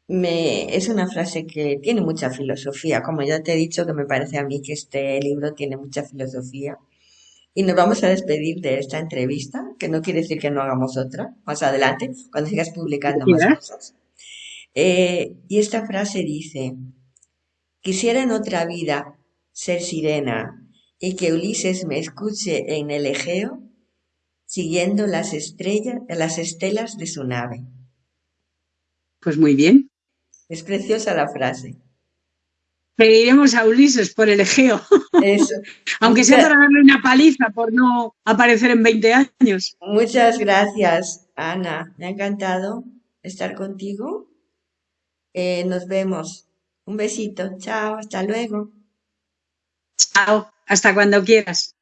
me, es una frase que tiene mucha filosofía, como ya te he dicho, que me parece a mí que este libro tiene mucha filosofía. Y nos vamos a despedir de esta entrevista, que no quiere decir que no hagamos otra más adelante, cuando sigas publicando más cosas. Eh, y esta frase dice, quisiera en otra vida ser sirena y que Ulises me escuche en el Egeo, siguiendo las estrellas, las estelas de su nave. Pues muy bien. Es preciosa la frase. Pediremos a Ulises por el Egeo. Eso. Aunque sea para darle una paliza por no aparecer en 20 años. Muchas gracias, Ana. Me ha encantado estar contigo. Eh, nos vemos. Un besito. Chao. Hasta luego. Chao. Hasta cuando quieras.